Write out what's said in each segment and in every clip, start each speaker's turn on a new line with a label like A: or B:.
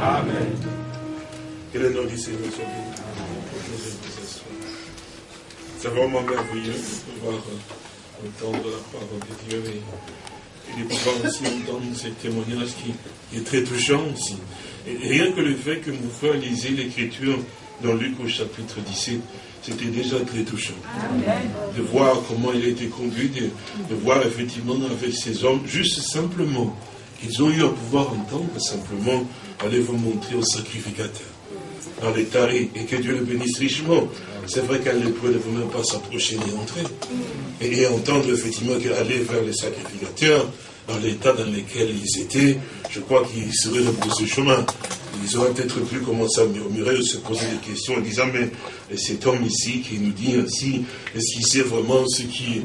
A: Amen.
B: Que le nom du Seigneur soit C'est vraiment merveilleux de pouvoir euh, entendre la parole de Dieu et, de pouvoir aussi entendre ces témoignages qui, est très touchant aussi. Et rien que le fait que mon frère lisait l'écriture dans Luc au chapitre 17, c'était déjà très touchant. De voir comment il a été conduit, de, de voir effectivement avec ces hommes, juste simplement, qu'ils ont eu à pouvoir entendre simplement aller vous montrer au sacrificateur dans les tarés et que Dieu le bénisse richement. C'est vrai qu'elle ne pouvait même pas s'approcher ni entrer. Et, entendre effectivement allait vers les sacrificateurs dans l'état dans lequel ils étaient, je crois qu'ils seraient ce chemin. Ils auraient peut-être pu commencer à murmurer se poser des questions en disant, mais cet homme ici qui nous dit ainsi, est-ce qu'il sait vraiment ce qu'il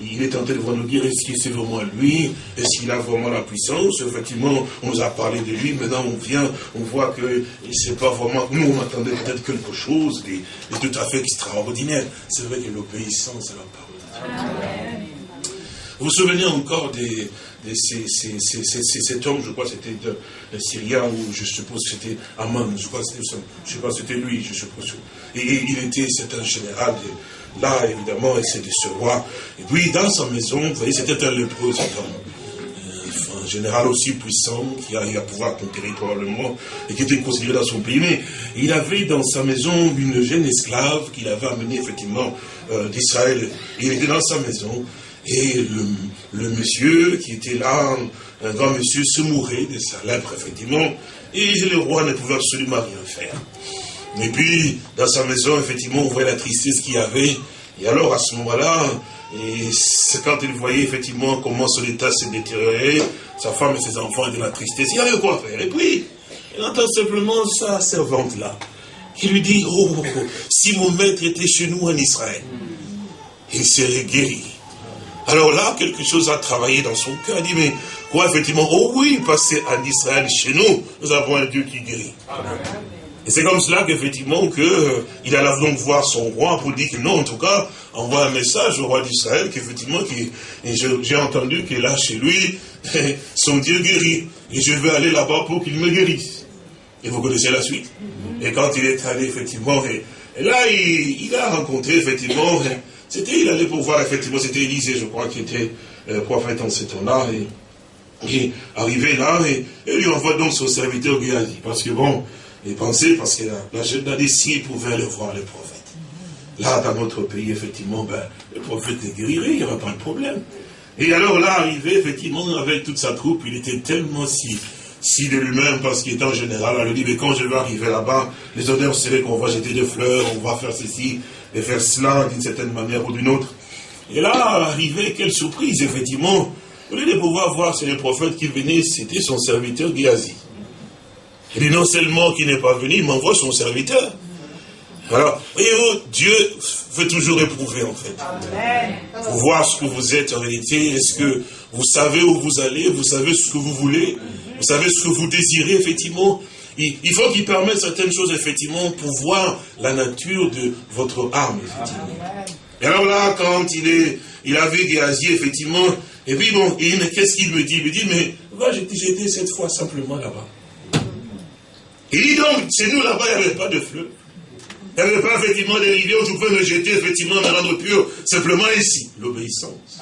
B: il, est en train de nous dire, est-ce qu'il sait vraiment lui, est-ce qu'il a vraiment la puissance? Effectivement, on nous a parlé de lui, maintenant on vient, on voit que c'est pas vraiment, nous on attendait peut-être quelque chose de, tout à fait extraordinaire. C'est vrai que l'obéissance à la parole de Dieu. Vous vous souvenez encore des, cet homme, je crois que c'était un Syrien, ou je suppose que c'était Aman, je crois que c'était lui, je suppose. Et, il était, c'est un général, là, évidemment, et c'était ce roi. Et puis, dans sa maison, vous voyez, c'était un lépreux, cet. Euh, un général aussi puissant, qui a eu à pouvoir conquérir probablement, et qui était considéré dans son pays. Mais il avait dans sa maison une jeune esclave qu'il avait amenée, effectivement, euh, d'Israël. Il était dans sa maison, et le, monsieur qui était là, un grand monsieur, se mourait de sa lèpre, effectivement. Et le roi ne pouvait absolument rien faire. Et puis, dans sa maison, effectivement, on voyait la tristesse qu'il y avait. Et alors, à ce moment-là, quand il voyait effectivement comment son état s'est détérioré, sa femme et ses enfants étaient dans la tristesse, il y avait quoi faire? Et puis, il entend simplement sa servante-là, qui lui dit, oh, oh, oh, si mon maître était chez nous en Israël, il serait guéri. Alors là, quelque chose a travaillé dans son cœur. Il dit, mais quoi, effectivement, oh oui, passer en Israël chez nous, nous avons un Dieu qui guérit. Et c'est comme cela qu'effectivement, que, euh, il alla donc voir son roi pour dire que non, en tout cas, envoie un message au roi d'Israël, qu'effectivement, j'ai entendu qu'il a chez lui son Dieu guérit. Et je vais aller là-bas pour qu'il me guérisse. Et vous connaissez la suite. Et quand il est allé, effectivement, et, là, il, il, a rencontré, effectivement, c'était, il allait pour voir, effectivement, c'était Élisée, je crois, qui était euh, prophète en ce temps-là. Et, arrivé là, et, lui envoie donc son serviteur Géasi. Parce que bon, il pensait, parce que la, jeune s'il pouvait aller voir le prophète. Là, dans notre pays, effectivement, ben, le prophète les guérirait, il n'y aurait pas de problème. Et alors là, arrivé, effectivement, avec toute sa troupe, il était tellement si, si de lui-même, parce qu'il était en général, elle lui dit, mais quand je vais arriver là-bas, les odeurs seraient qu'on va jeter des fleurs, on va faire ceci, et faire cela d'une certaine manière ou d'une autre. Et là, arrivé, quelle surprise, effectivement, au lieu de pouvoir voir c'est le prophète qui venait, c'était son serviteur Géasi. Il dit non seulement qu'il n'est pas venu, il m'envoie son serviteur. Alors, voyez-vous, Dieu veut toujours éprouver, en fait. Pour voir ce que vous êtes en réalité. Est-ce que vous savez où vous allez Vous savez ce que vous voulez Vous savez ce que vous désirez, effectivement il, faut qu'il permette certaines choses, effectivement, pour voir la nature de votre âme, effectivement. Et alors là, quand il est, il a vu Géasi, effectivement, et puis bon, qu'est-ce qu'il me dit? Il me dit, mais va jeter cette fois simplement là-bas. Il dit donc, chez nous là-bas, il n'y avait pas de fleuve. Il n'y avait pas effectivement des rivières où je pouvais me jeter, effectivement, me rendre pur. Simplement ici, l'obéissance.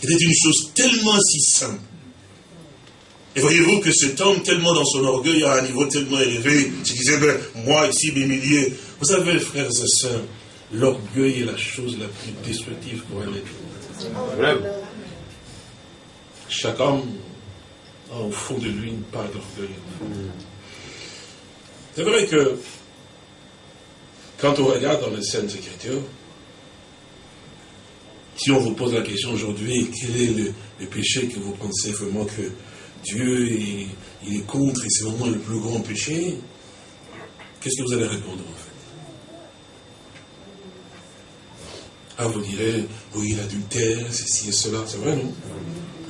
B: C'était une chose tellement si simple. Et voyez-vous que cet homme, tellement dans son orgueil, à un niveau tellement élevé, il disait, ben, moi ici, mes milliers. Vous savez, frères et sœurs, l'orgueil est la chose la plus destructive pour un être. Chaque homme a au fond de lui une part d'orgueil. C'est vrai que quand on regarde dans les Saintes Écritures, si on vous pose la question aujourd'hui, quel est le péché que vous pensez vraiment que Dieu est contre et c'est vraiment le plus grand péché, qu'est-ce que vous allez répondre en fait? Ah, vous direz, oui, l'adultère, ceci et cela, c'est vrai, non?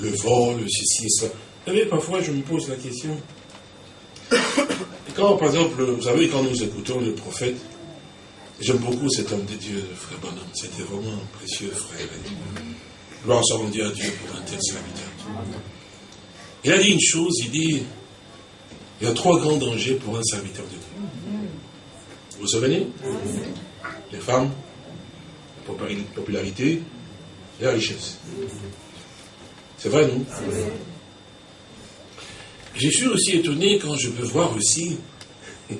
B: Le vol, ceci et cela. Vous savez, parfois je me pose la question. quand, par exemple, vous savez, quand nous écoutons le prophète, j'aime beaucoup cet homme de Dieu, frère Bonhomme, c'était vraiment un précieux frère. Gloire soit rendue à Dieu pour un tel serviteur. Il a dit une chose, il dit, Il y a trois grands dangers pour un serviteur de Dieu. Vous vous souvenez? Les femmes, la popularité et la richesse. C'est vrai, non? Je suis aussi étonné quand je peux voir aussi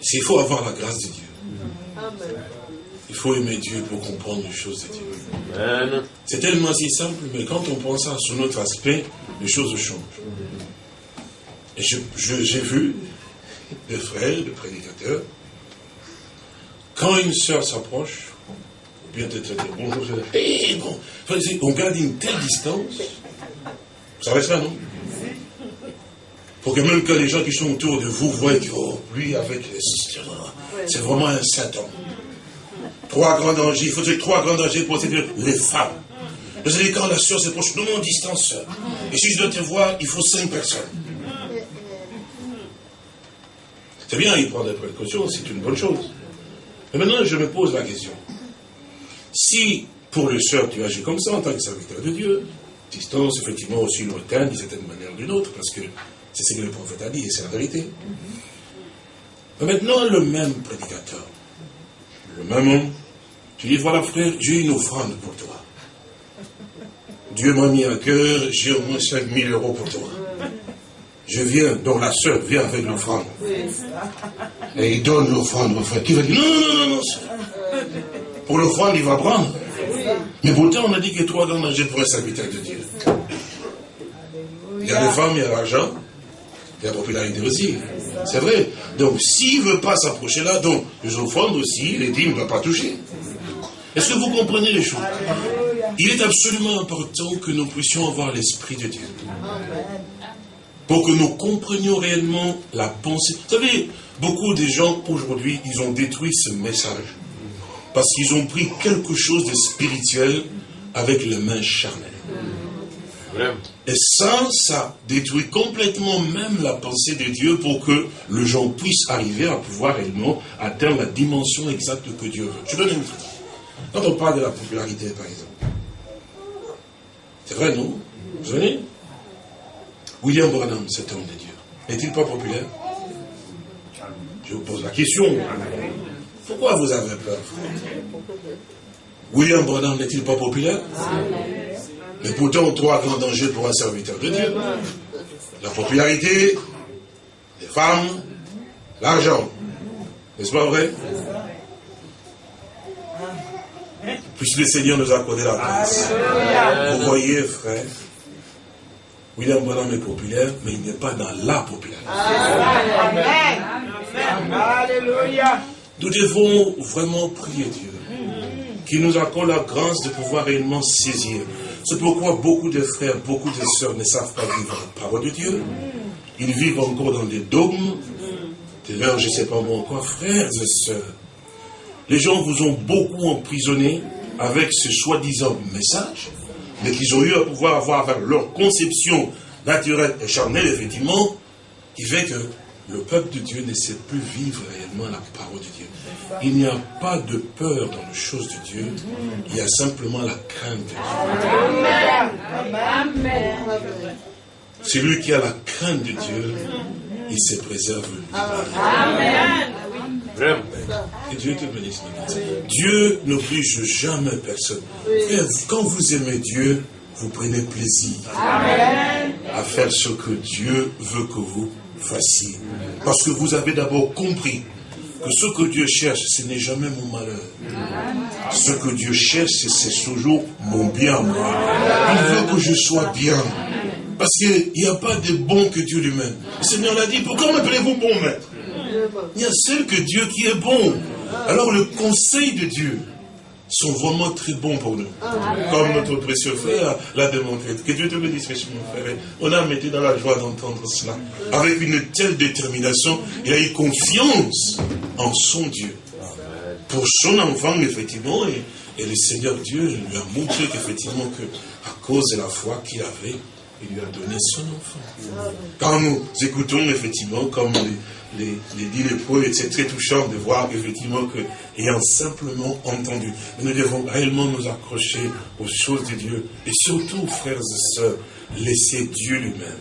B: s'il faut avoir la grâce de Dieu. Il faut aimer Dieu pour comprendre les choses de Dieu. C'est tellement si simple, mais quand on pense à sur notre aspect, les choses changent. Et j'ai vu des frères, des prédicateurs, quand une sœur s'approche, ou bien te traiter bonjour, bon, on garde une telle distance. Vous savez ça, non? Pour que même que les gens qui sont autour de vous voient oh, lui, avec c'est vraiment un Satan. Trois grands dangers, il faut dire trois grands dangers pour séduire les femmes. Vous savez, quand la soeur s'approche, nous mon distance, Et si je dois te voir, il faut cinq personnes. C'est bien, il prend des précautions, c'est une bonne chose. Mais maintenant, je me pose la question. Si, pour le soeur, tu agis comme ça en tant que serviteur de Dieu, distance, effectivement, aussi lointaine, d'une certaine manière ou d'une autre, parce que c'est ce que le prophète a dit, et c'est la vérité. Mais maintenant, le même prédicateur, le même homme, tu dis, voilà frère, j'ai une offrande pour toi. Dieu m'a mis à cœur, j'ai au moins 5000 euros pour toi. Je viens, donc la soeur vient avec l'offrande. Et il donne l'offrande au frère. Qui va dire, non, non, non, non, Pour l'offrande, il va prendre. Mais pourtant, on a dit que trois grands dangers pour un serviteur de Dieu. Il y a les femmes, il y a l'argent, il y a la popularité aussi. C'est vrai. Donc, s'il ne veut pas s'approcher là, donc, les offrandes aussi, les dîmes ne doivent pas toucher. Est-ce que vous comprenez les choses? Il est absolument important que nous puissions avoir l'Esprit de Dieu. Pour que nous comprenions réellement la pensée. Vous savez, beaucoup de gens aujourd'hui, ils ont détruit ce message. Parce qu'ils ont pris quelque chose de spirituel avec les mains charnelles. Et ça, ça détruit complètement même la pensée de Dieu pour que le gens puisse arriver à pouvoir réellement atteindre la dimension exacte que Dieu veut. Je donne une truc. Quand on parle de la popularité, par exemple, c'est vrai, non? Vous savez William Branham, cet homme de Dieu, n'est-il pas populaire? Je vous pose la question. Pourquoi vous avez peur? William Branham n'est-il pas populaire? Mais pourtant, trois grands dangers pour un serviteur de Dieu. La popularité, les femmes, l'argent. N'est-ce pas vrai? Puisque le Seigneur nous a accordé la grâce. Vous voyez, frère, William Branham est populaire, mais il n'est pas dans la popularité. Alléluia. Nous devons vraiment prier Dieu, qui nous accorde la grâce de pouvoir réellement saisir c'est pourquoi beaucoup de frères, beaucoup de sœurs ne savent pas vivre la parole de Dieu. Ils vivent encore dans des dogmes. D'ailleurs, je ne sais pas moi quoi, frères et sœurs. Les gens vous ont beaucoup emprisonné avec ce soi-disant message, mais qu'ils ont eu à pouvoir avoir avec leur conception naturelle et charnelle, effectivement, qui fait que le peuple de Dieu ne sait plus vivre réellement la parole de Dieu. Il n'y a pas de peur dans les choses de Dieu, il y a simplement la crainte de Dieu. Celui qui a la crainte de Dieu, il se préserve Amen. Que Dieu te bénisse. Dieu n'oblige jamais personne. quand vous aimez Dieu, vous prenez plaisir à faire ce que Dieu veut que vous fassiez. Parce que vous avez d'abord compris que ce que Dieu cherche, ce n'est jamais mon malheur. Ce que Dieu cherche, c'est toujours mon bien. Il veut que je sois bien. Parce qu'il n'y a pas de bon que Dieu lui-même. Le Seigneur l'a dit, pourquoi m'appelez-vous bon maître? Il y a seul que Dieu qui est bon. Alors le conseil de Dieu, sont vraiment très bons pour nous. Comme notre précieux frère l'a démontré. Que Dieu te bénisse, mon frère. On a été dans la joie d'entendre cela. Avec une telle détermination, il a eu confiance en son Dieu. Pour son enfant, effectivement, et, le Seigneur Dieu lui a montré qu'effectivement, que, à cause de la foi qu'il avait, il lui a donné son enfant. Quand nous écoutons effectivement, comme les, les, les et c'est très touchant de voir effectivement que, ayant simplement entendu, nous devons réellement nous accrocher aux choses de Dieu, et surtout, frères et sœurs, laisser Dieu lui-même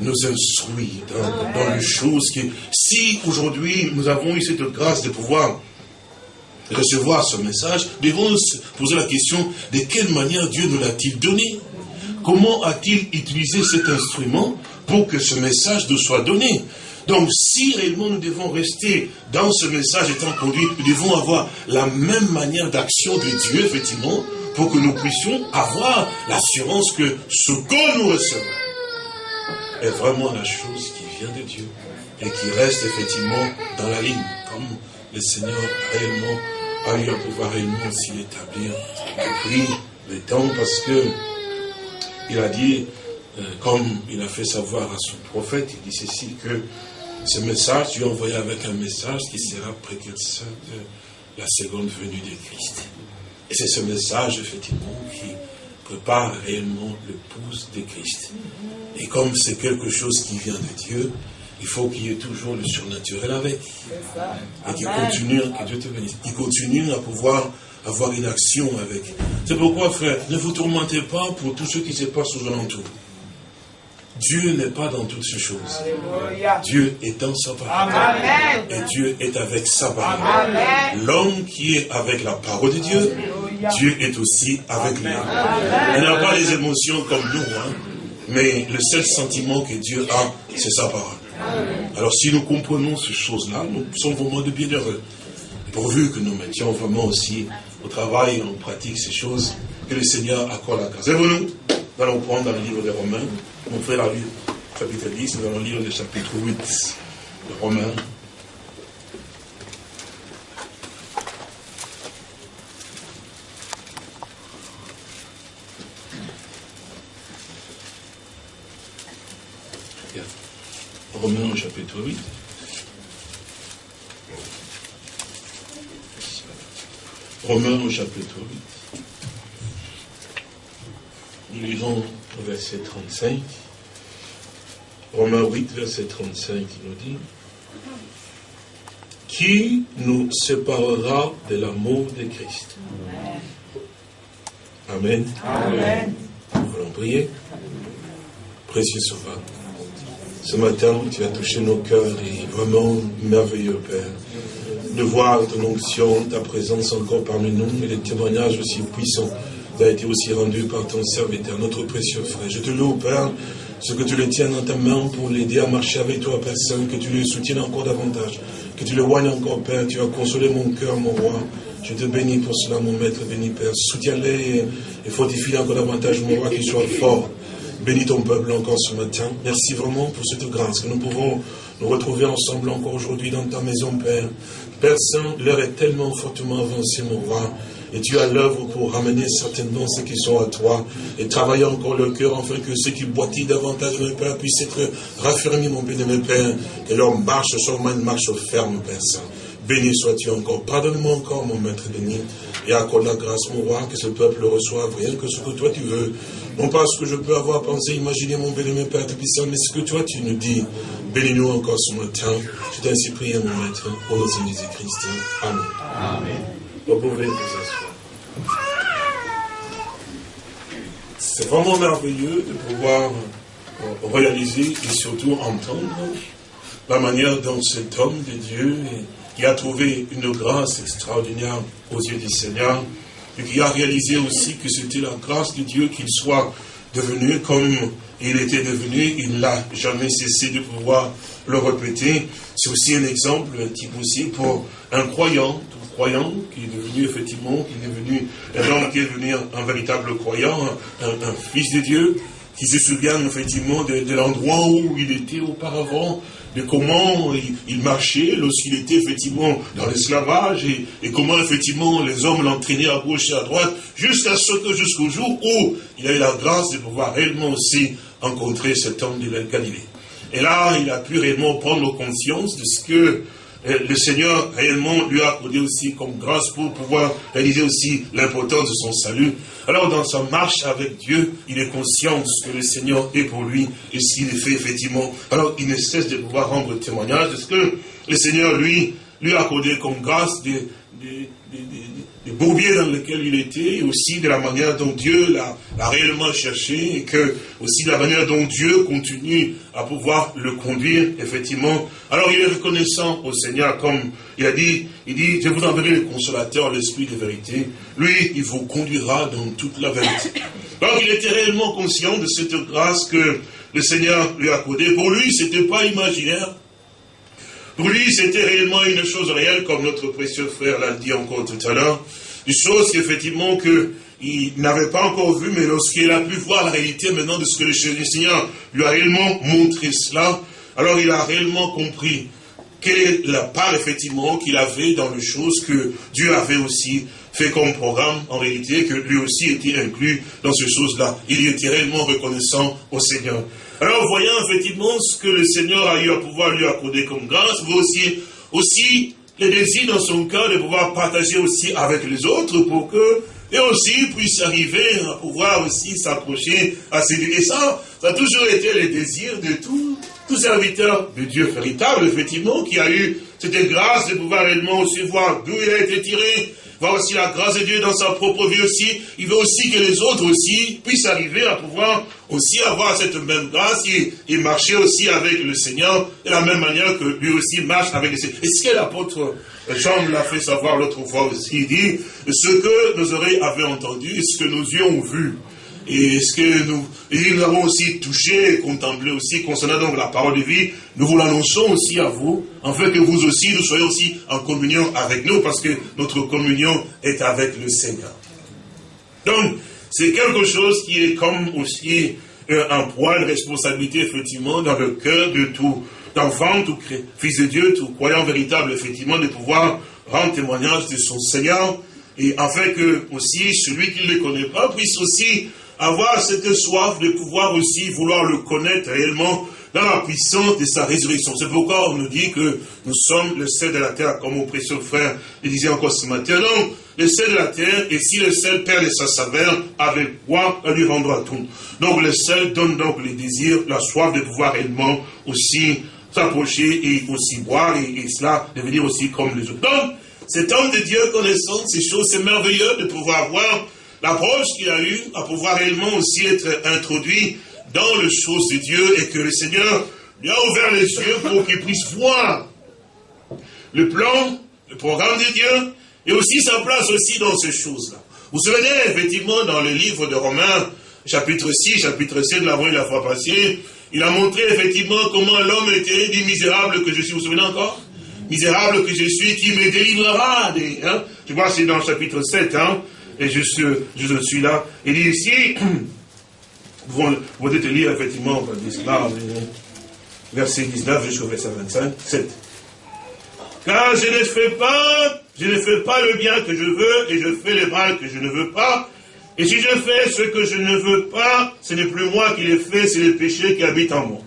B: nous instruire dans, les choses qui, si aujourd'hui nous avons eu cette grâce de pouvoir recevoir ce message, nous devons se poser la question de quelle manière Dieu nous l'a-t-il donné? Comment a-t-il utilisé cet instrument pour que ce message nous soit donné donc, si réellement nous devons rester dans ce message étant conduit, nous devons avoir la même manière d'action de Dieu, effectivement, pour que nous puissions avoir l'assurance que ce que nous recevons est vraiment la chose qui vient de Dieu et qui reste effectivement dans la ligne, comme le Seigneur réellement a eu à pouvoir réellement s'y établir depuis le temps, parce que il a dit, euh, comme il a fait savoir à son prophète, il dit ceci, que ce message, Dieu envoyé avec un message qui sera précurseur de la seconde venue de Christ. Et c'est ce message, effectivement, qui prépare réellement l'épouse de Christ. Et comme c'est quelque chose qui vient de Dieu, il faut qu'il y ait toujours le surnaturel avec. Et qu'il continue, que Dieu te bénisse, il continue à pouvoir avoir une action avec. C'est pourquoi, frère, ne vous tourmentez pas pour tout ce qui se passe aux alentours. Dieu n'est pas dans toutes ces choses. Dieu est dans sa parole. Et Dieu est avec sa parole. L'homme qui est avec la parole de Dieu, Dieu est aussi avec lui. Il n'a pas les émotions comme nous, hein, mais le seul sentiment que Dieu a, c'est sa parole. Alors si nous comprenons ces choses-là, nous sommes vraiment de bienheureux. Pourvu que nous mettions vraiment aussi au travail, on pratique ces choses, que le Seigneur accorde la grâce. Et vous nous allons prendre dans le livre des Romains, mon frère a lu chapitre 10, nous allons lire le chapitre 8 de Romains. Romains au chapitre 8. Romains au chapitre 8. Nous lisons au verset 35. Romains 8, verset 35, il nous dit Qui nous séparera de l'amour de Christ? Amen. Amen. Nous allons prier. Précieux Sauveur. Ce matin, tu as touché nos cœurs et vraiment merveilleux, Père, de voir ton onction, ta présence encore parmi nous et les témoignages aussi puissants qui a été aussi rendu par ton serviteur, notre précieux frère. Je te loue, Père, ce que tu le tiens dans ta main pour l'aider à marcher avec toi, Saint, que tu le soutiennes encore davantage, que tu le voignes encore, Père. Tu as consolé mon cœur, mon roi. Je te bénis pour cela, mon maître, béni Père. Soutiens-les et fortifie encore davantage, mon roi, qu'il soit fort. Bénis ton peuple encore ce matin. Merci vraiment pour cette grâce que nous pouvons nous retrouver ensemble encore aujourd'hui dans ta maison, Père. Père Saint, l'heure est tellement fortement avancée, mon roi. Et tu as l'œuvre pour ramener certainement ceux qui sont à toi et travailler encore leur cœur afin que ceux qui boitillent davantage, mon Père, puissent être raffermis, mon Père, que leur marche soit une marche ferme, Père Saint. Béni sois-tu encore. Pardonne-moi encore, mon maître béni. Et accorde la grâce, mon roi, que ce peuple le reçoive, rien que ce que toi tu veux. Non pas ce que je peux avoir pensé, imaginer, mon béni, Père Tout-Puissant, mais ce que toi tu nous dis. Bénis-nous encore ce matin. Je t'ai ainsi prié, mon maître, au nom de Jésus-Christ. Amen. Amen. Vous pouvez vous asseoir. C'est vraiment merveilleux de pouvoir réaliser et surtout entendre la manière dont cet homme de Dieu qui a trouvé une grâce extraordinaire aux yeux du Seigneur et qui a réalisé aussi que c'était la grâce de Dieu qu'il soit devenu comme il était devenu, il n'a jamais cessé de pouvoir le répéter. C'est aussi un exemple, un type aussi pour un croyant, un croyant qui est devenu effectivement, qui est devenu un homme qui est devenu un, véritable croyant, un, fils de Dieu, qui se souvient effectivement de l'endroit où il était auparavant, de comment il, marchait lorsqu'il était effectivement dans l'esclavage et, comment effectivement les hommes l'entraînaient à gauche et à droite, jusqu'à ce que jusqu'au jour où il a eu la grâce de pouvoir réellement aussi rencontrer cet homme de la Galilée. Et là, il a pu réellement prendre conscience de ce que le Seigneur réellement lui a accordé aussi comme grâce pour pouvoir réaliser aussi l'importance de son salut. Alors dans sa marche avec Dieu, il est conscient de ce que le Seigneur est pour lui et s'il est fait effectivement. Alors il ne cesse de pouvoir rendre témoignage de ce que le Seigneur lui, lui a accordé comme grâce de, des bourbiers dans lesquels il était, aussi de la manière dont Dieu l'a réellement cherché, et que aussi de la manière dont Dieu continue à pouvoir le conduire, effectivement. Alors il est reconnaissant au Seigneur, comme il a dit, il dit, je vous enverrai le consolateur, l'esprit de vérité. Lui, il vous conduira dans toute la vérité. Donc il était réellement conscient de cette grâce que le Seigneur lui a accordée. Pour lui, c'était pas imaginaire. Pour lui, c'était réellement une chose réelle, comme notre précieux frère l'a dit encore tout à l'heure. Une chose qu'effectivement qu'il n'avait pas encore vue, mais lorsqu'il a pu voir la réalité maintenant de ce que le Seigneur lui a réellement montré cela, alors il a réellement compris quelle est la part effectivement qu'il avait dans les choses que Dieu avait aussi fait comme programme, en réalité, que lui aussi était inclus dans ces choses-là. Il était réellement reconnaissant au Seigneur. Alors, voyant effectivement ce que le Seigneur a eu à pouvoir lui accorder comme grâce, vous aussi, aussi le désir dans son cœur de pouvoir partager aussi avec les autres pour que et aussi puisse arriver à pouvoir aussi s'approcher à ces Et ça, ça a toujours été le désir de tout, tout serviteur de Dieu véritable, effectivement, qui a eu cette grâce de pouvoir réellement aussi voir d'où il a été tiré, voir aussi la grâce de Dieu dans sa propre vie aussi. Il veut aussi que les autres aussi puissent arriver à pouvoir aussi avoir cette même grâce et, marcher aussi avec le Seigneur de la même manière que lui aussi marche avec le Seigneur. Et ce que l'apôtre Jean l'a fait savoir l'autre fois aussi, il dit, ce que nos oreilles avaient entendu, ce que nos yeux ont vu, et ce que nous, nous avons aussi touché et contemplé aussi concernant donc la parole de vie, nous vous l'annonçons aussi à vous, afin que vous aussi, nous soyez aussi en communion avec nous, parce que notre communion est avec le Seigneur. Donc, c'est quelque chose qui est comme aussi euh, un poids, une responsabilité, effectivement, dans le cœur de tout enfant, tout fils de Dieu, tout croyant véritable, effectivement, de pouvoir rendre témoignage de son Seigneur, et afin que aussi celui qui ne le connaît pas puisse aussi avoir cette soif de pouvoir aussi vouloir le connaître réellement dans la puissance de sa résurrection. C'est pourquoi on nous dit que nous sommes le sel de la terre, comme mon précieux frère le disait encore ce matin. Donc, le sel de la terre, et si le sel perd sa saveur, avec quoi on lui rendra tout? Donc le sel donne donc le désir, la soif de pouvoir réellement aussi s'approcher et aussi boire, et, cela devenir aussi comme les autres. Donc, cet homme de Dieu connaissant ces choses, c'est merveilleux de pouvoir voir l'approche qu'il a eue, à pouvoir réellement aussi être introduit dans les choses de Dieu et que le Seigneur lui a ouvert les yeux pour qu'il puisse voir le plan, le programme de Dieu et aussi sa place aussi dans ces choses-là. Vous vous souvenez, effectivement, dans le livre de Romains, chapitre 6, chapitre 7, l'avant et la fois passée, il a montré effectivement comment l'homme était dit misérable que je suis. Vous vous souvenez encore? Misérable que je suis, qui me délivrera des... Hein? Tu vois, c'est dans le chapitre 7, hein et je suis, là. Il dit ici, vous, vous te lire effectivement, verset 19 jusqu'au verset 25, 7. Car je ne fais pas, je ne fais pas le bien que je veux, et je fais le mal que je ne veux pas. Et si je fais ce que je ne veux pas, ce n'est plus moi qui l'ai fait, c'est le péché qui habite en moi.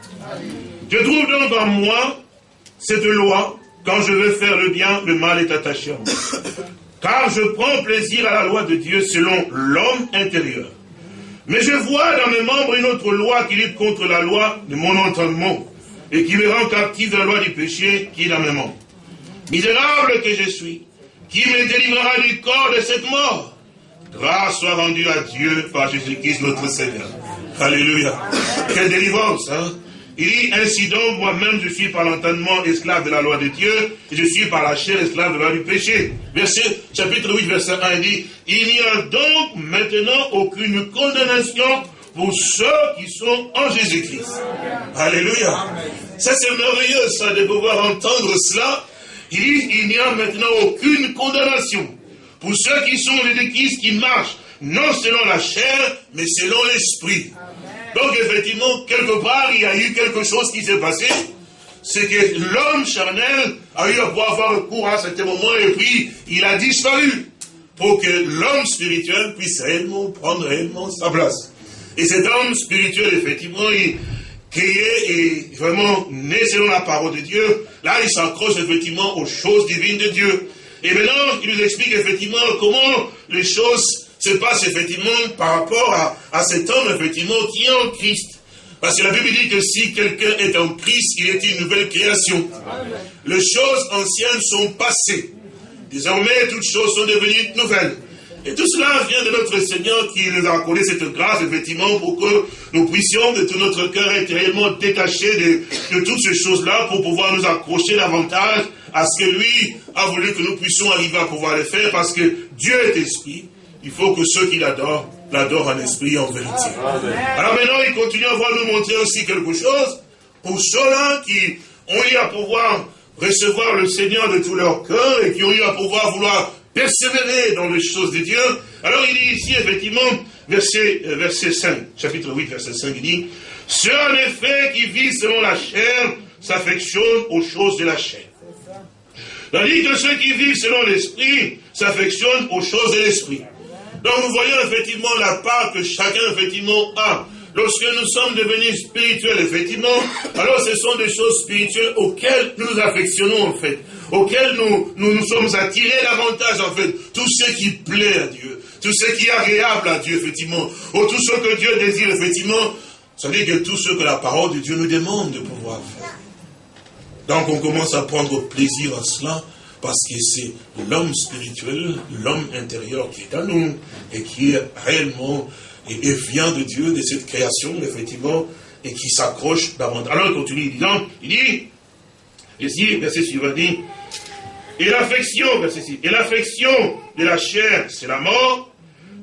B: Je trouve donc en moi cette loi, quand je veux faire le bien, le mal est attaché à moi. Car je prends plaisir à la loi de Dieu selon l'homme intérieur. Mais je vois dans mes membres une autre loi qui lutte contre la loi de mon entendement et qui me rend captif de la loi du péché qui est dans mes membres. Misérable que je suis, qui me délivrera du corps de cette mort Grâce soit rendue à Dieu par Jésus-Christ notre Seigneur. Alléluia. Quelle délivrance, hein? Il dit, ainsi donc, moi-même, je suis par l'entendement esclave de la loi de Dieu, et je suis par la chair esclave de la loi du péché. Verset, chapitre 8, verset 1, il dit, il n'y a donc maintenant aucune condamnation pour ceux qui sont en Jésus-Christ. Alléluia. Ça, c'est merveilleux, ça, de pouvoir entendre cela. Il dit, il n'y a maintenant aucune condamnation pour ceux qui sont les Christ, qui marchent, non selon la chair, mais selon l'esprit. Donc effectivement, quelque part, il y a eu quelque chose qui s'est passé. C'est que l'homme charnel a eu à pouvoir avoir recours à certain moment et puis il a disparu pour que l'homme spirituel puisse réellement prendre réellement sa place. Et cet homme spirituel, effectivement, créé et vraiment né selon la parole de Dieu, là, il s'accroche effectivement aux choses divines de Dieu. Et maintenant, il nous explique effectivement comment les choses se passent effectivement par rapport à, à cet homme, effectivement, qui est en Christ. Parce que la Bible dit que si quelqu'un est en Christ, il est une nouvelle création. Les choses anciennes sont passées. Désormais, toutes choses sont devenues nouvelles. Et tout cela vient de notre Seigneur qui nous a accordé cette grâce, effectivement, pour que nous puissions de tout notre cœur être réellement détachés de, de toutes ces choses-là pour pouvoir nous accrocher davantage à ce que lui a voulu que nous puissions arriver à pouvoir le faire parce que Dieu est esprit. Il faut que ceux qui l'adorent, l'adorent en esprit et en vérité. Alors maintenant, il continue à nous montrer aussi quelque chose pour ceux-là qui ont eu à pouvoir recevoir le Seigneur de tout leur cœur et qui ont eu à pouvoir vouloir persévérer dans les choses de Dieu. Alors il dit ici, effectivement, verset, euh, verset 5, chapitre 8, verset 5, il dit, Ceux en effet qui vivent selon la chair s'affectionnent aux choses de la chair. Tandis que ceux qui vivent selon l'esprit s'affectionnent aux choses de l'esprit. Donc nous voyons effectivement la part que chacun effectivement a. Lorsque nous sommes devenus spirituels, effectivement, alors ce sont des choses spirituelles auxquelles nous nous affectionnons en fait. Auquel nous, nous sommes attirés davantage, en fait, tout ce qui plaît à Dieu, tout ce qui est agréable à Dieu, effectivement, ou tout ce que Dieu désire, effectivement, ça veut dire que tout ce que la parole de Dieu nous demande de pouvoir faire. Donc on commence à prendre plaisir à cela, parce que c'est l'homme spirituel, l'homme intérieur qui est à nous, et qui est réellement, et, vient de Dieu, de cette création, effectivement, et qui s'accroche davantage. Alors il continue, disant, il dit, ici, verset suivant dit, et l'affection, verset 6, et l'affection de la chair, c'est la mort,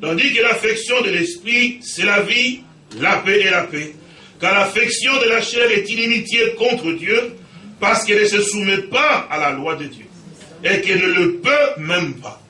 B: tandis que l'affection de l'esprit, c'est la vie, la paix et la paix. Car l'affection de la chair est inimitié contre Dieu, parce qu'elle ne se soumet pas à la loi de Dieu, et qu'elle ne le peut même pas.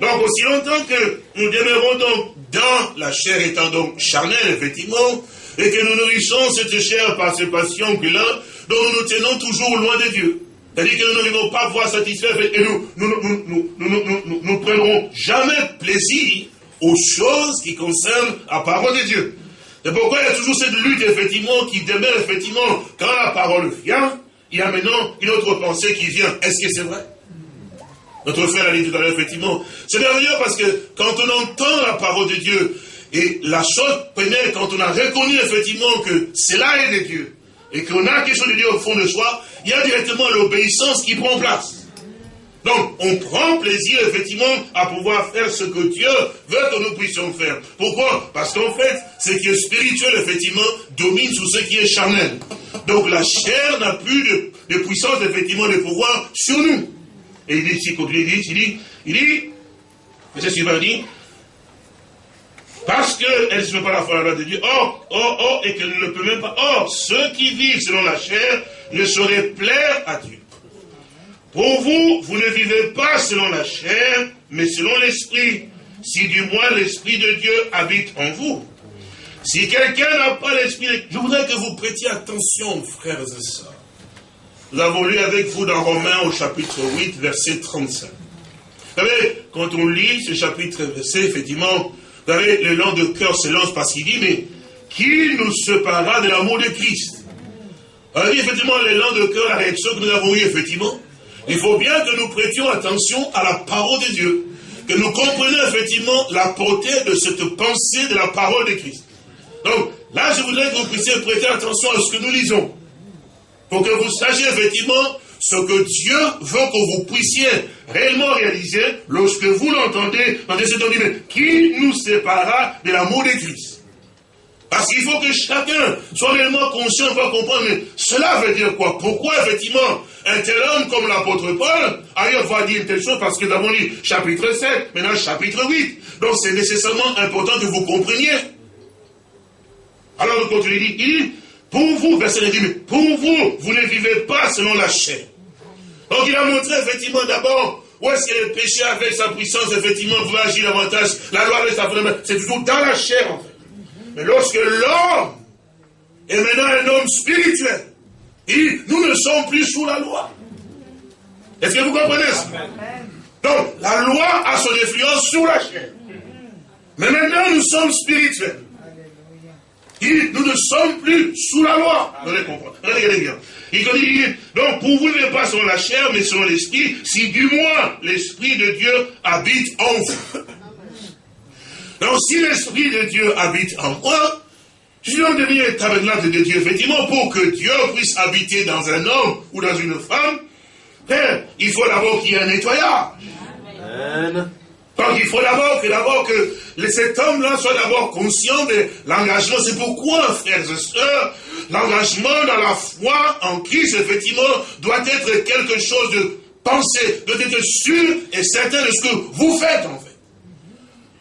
B: Donc, aussi longtemps que nous demeurons donc dans la chair étant donc charnelle, effectivement, et que nous nourrissons cette chair par ces passions que là, dont nous nous tenons toujours loin de Dieu. C'est-à-dire que nous n'arrivons pas à voir satisfaire et nous nous, nous, nous, prendrons jamais plaisir aux choses qui concernent la parole de Dieu. C'est pourquoi il y a toujours cette lutte, effectivement, qui demeure, effectivement, quand la parole vient, il y a maintenant une autre pensée qui vient. Est-ce que c'est vrai? Notre frère a dit tout à l'heure, effectivement. C'est merveilleux parce que quand on entend la parole de Dieu, et la chose pénètre quand on a reconnu, effectivement, que cela est de Dieu, et qu'on a quelque chose de Dieu au fond de soi, il y a directement l'obéissance qui prend place. Donc, on prend plaisir, effectivement, à pouvoir faire ce que Dieu veut que nous puissions faire. Pourquoi? Parce qu'en fait, ce qui est spirituel, effectivement, domine sur ce qui est charnel. Donc, la chair n'a plus de, puissance, effectivement, de pouvoir sur nous. Et il dit ici, il dit, il dit, il dit, qu'il va dire, parce qu'elle ne se met pas la loi de Dieu. Or, or, or, et qu'elle ne le peut même pas. Or, ceux qui vivent selon la chair ne sauraient plaire à Dieu. Pour vous, vous ne vivez pas selon la chair, mais selon l'esprit. Si du moins l'esprit de Dieu habite en vous. Si quelqu'un n'a pas l'esprit, je voudrais que vous prêtiez attention, frères et sœurs. Nous avons lu avec vous dans Romains au chapitre 8, verset 35. Vous savez, quand on lit ce chapitre verset, effectivement, vous savez, le de cœur se lance parce qu'il dit, mais qui nous séparera de l'amour de Christ Alors, effectivement, le de cœur, la réaction que nous avons eue, effectivement, il faut bien que nous prêtions attention à la parole de Dieu, que nous comprenions effectivement la portée de cette pensée de la parole de Christ. Donc, là, je voudrais que vous puissiez prêter attention à ce que nous lisons, pour que vous sachiez effectivement ce que Dieu veut que vous puissiez réellement réaliser lorsque vous l'entendez dans des états qui nous séparera de l'amour de Christ? Parce qu'il faut que chacun soit réellement conscient, va comprendre, mais cela veut dire quoi? Pourquoi effectivement un tel homme comme l'apôtre Paul, ailleurs va dire une telle chose? Parce que nous avons lu chapitre 7, maintenant chapitre 8. Donc c'est nécessairement important que vous compreniez. Alors le continue, il dit, pour vous, verset 10, pour vous, vous ne vivez pas selon la chair. Donc il a montré effectivement d'abord où est-ce que le péché avec sa puissance, effectivement, pouvait agir davantage. La loi avec sa. C'est toujours dans la chair, en fait. Mais lorsque l'homme est maintenant un homme spirituel, il, nous ne sommes plus sous la loi. Est-ce que vous comprenez ça? Donc, la loi a son influence sur la chair. Mais maintenant, nous sommes spirituels. Il dit, nous ne sommes plus sous la loi. Regardez bien. Il dit, donc pour vous ne pas sur la chair, mais sur l'esprit, si du moins l'esprit de Dieu habite en vous. Donc si l'esprit de Dieu habite en moi, je donc devenu tabernacle de Dieu, effectivement, pour que Dieu puisse habiter dans un homme ou dans une femme, hein, il faut d'abord qu'il y ait un nettoyage. Amen. Donc il faut d'abord que, d'abord que cet homme-là soit d'abord conscient de l'engagement. C'est pourquoi, frères et sœurs, l'engagement dans la foi en Christ, effectivement, doit être quelque chose de pensé, doit être sûr et certain de ce que vous faites, en fait.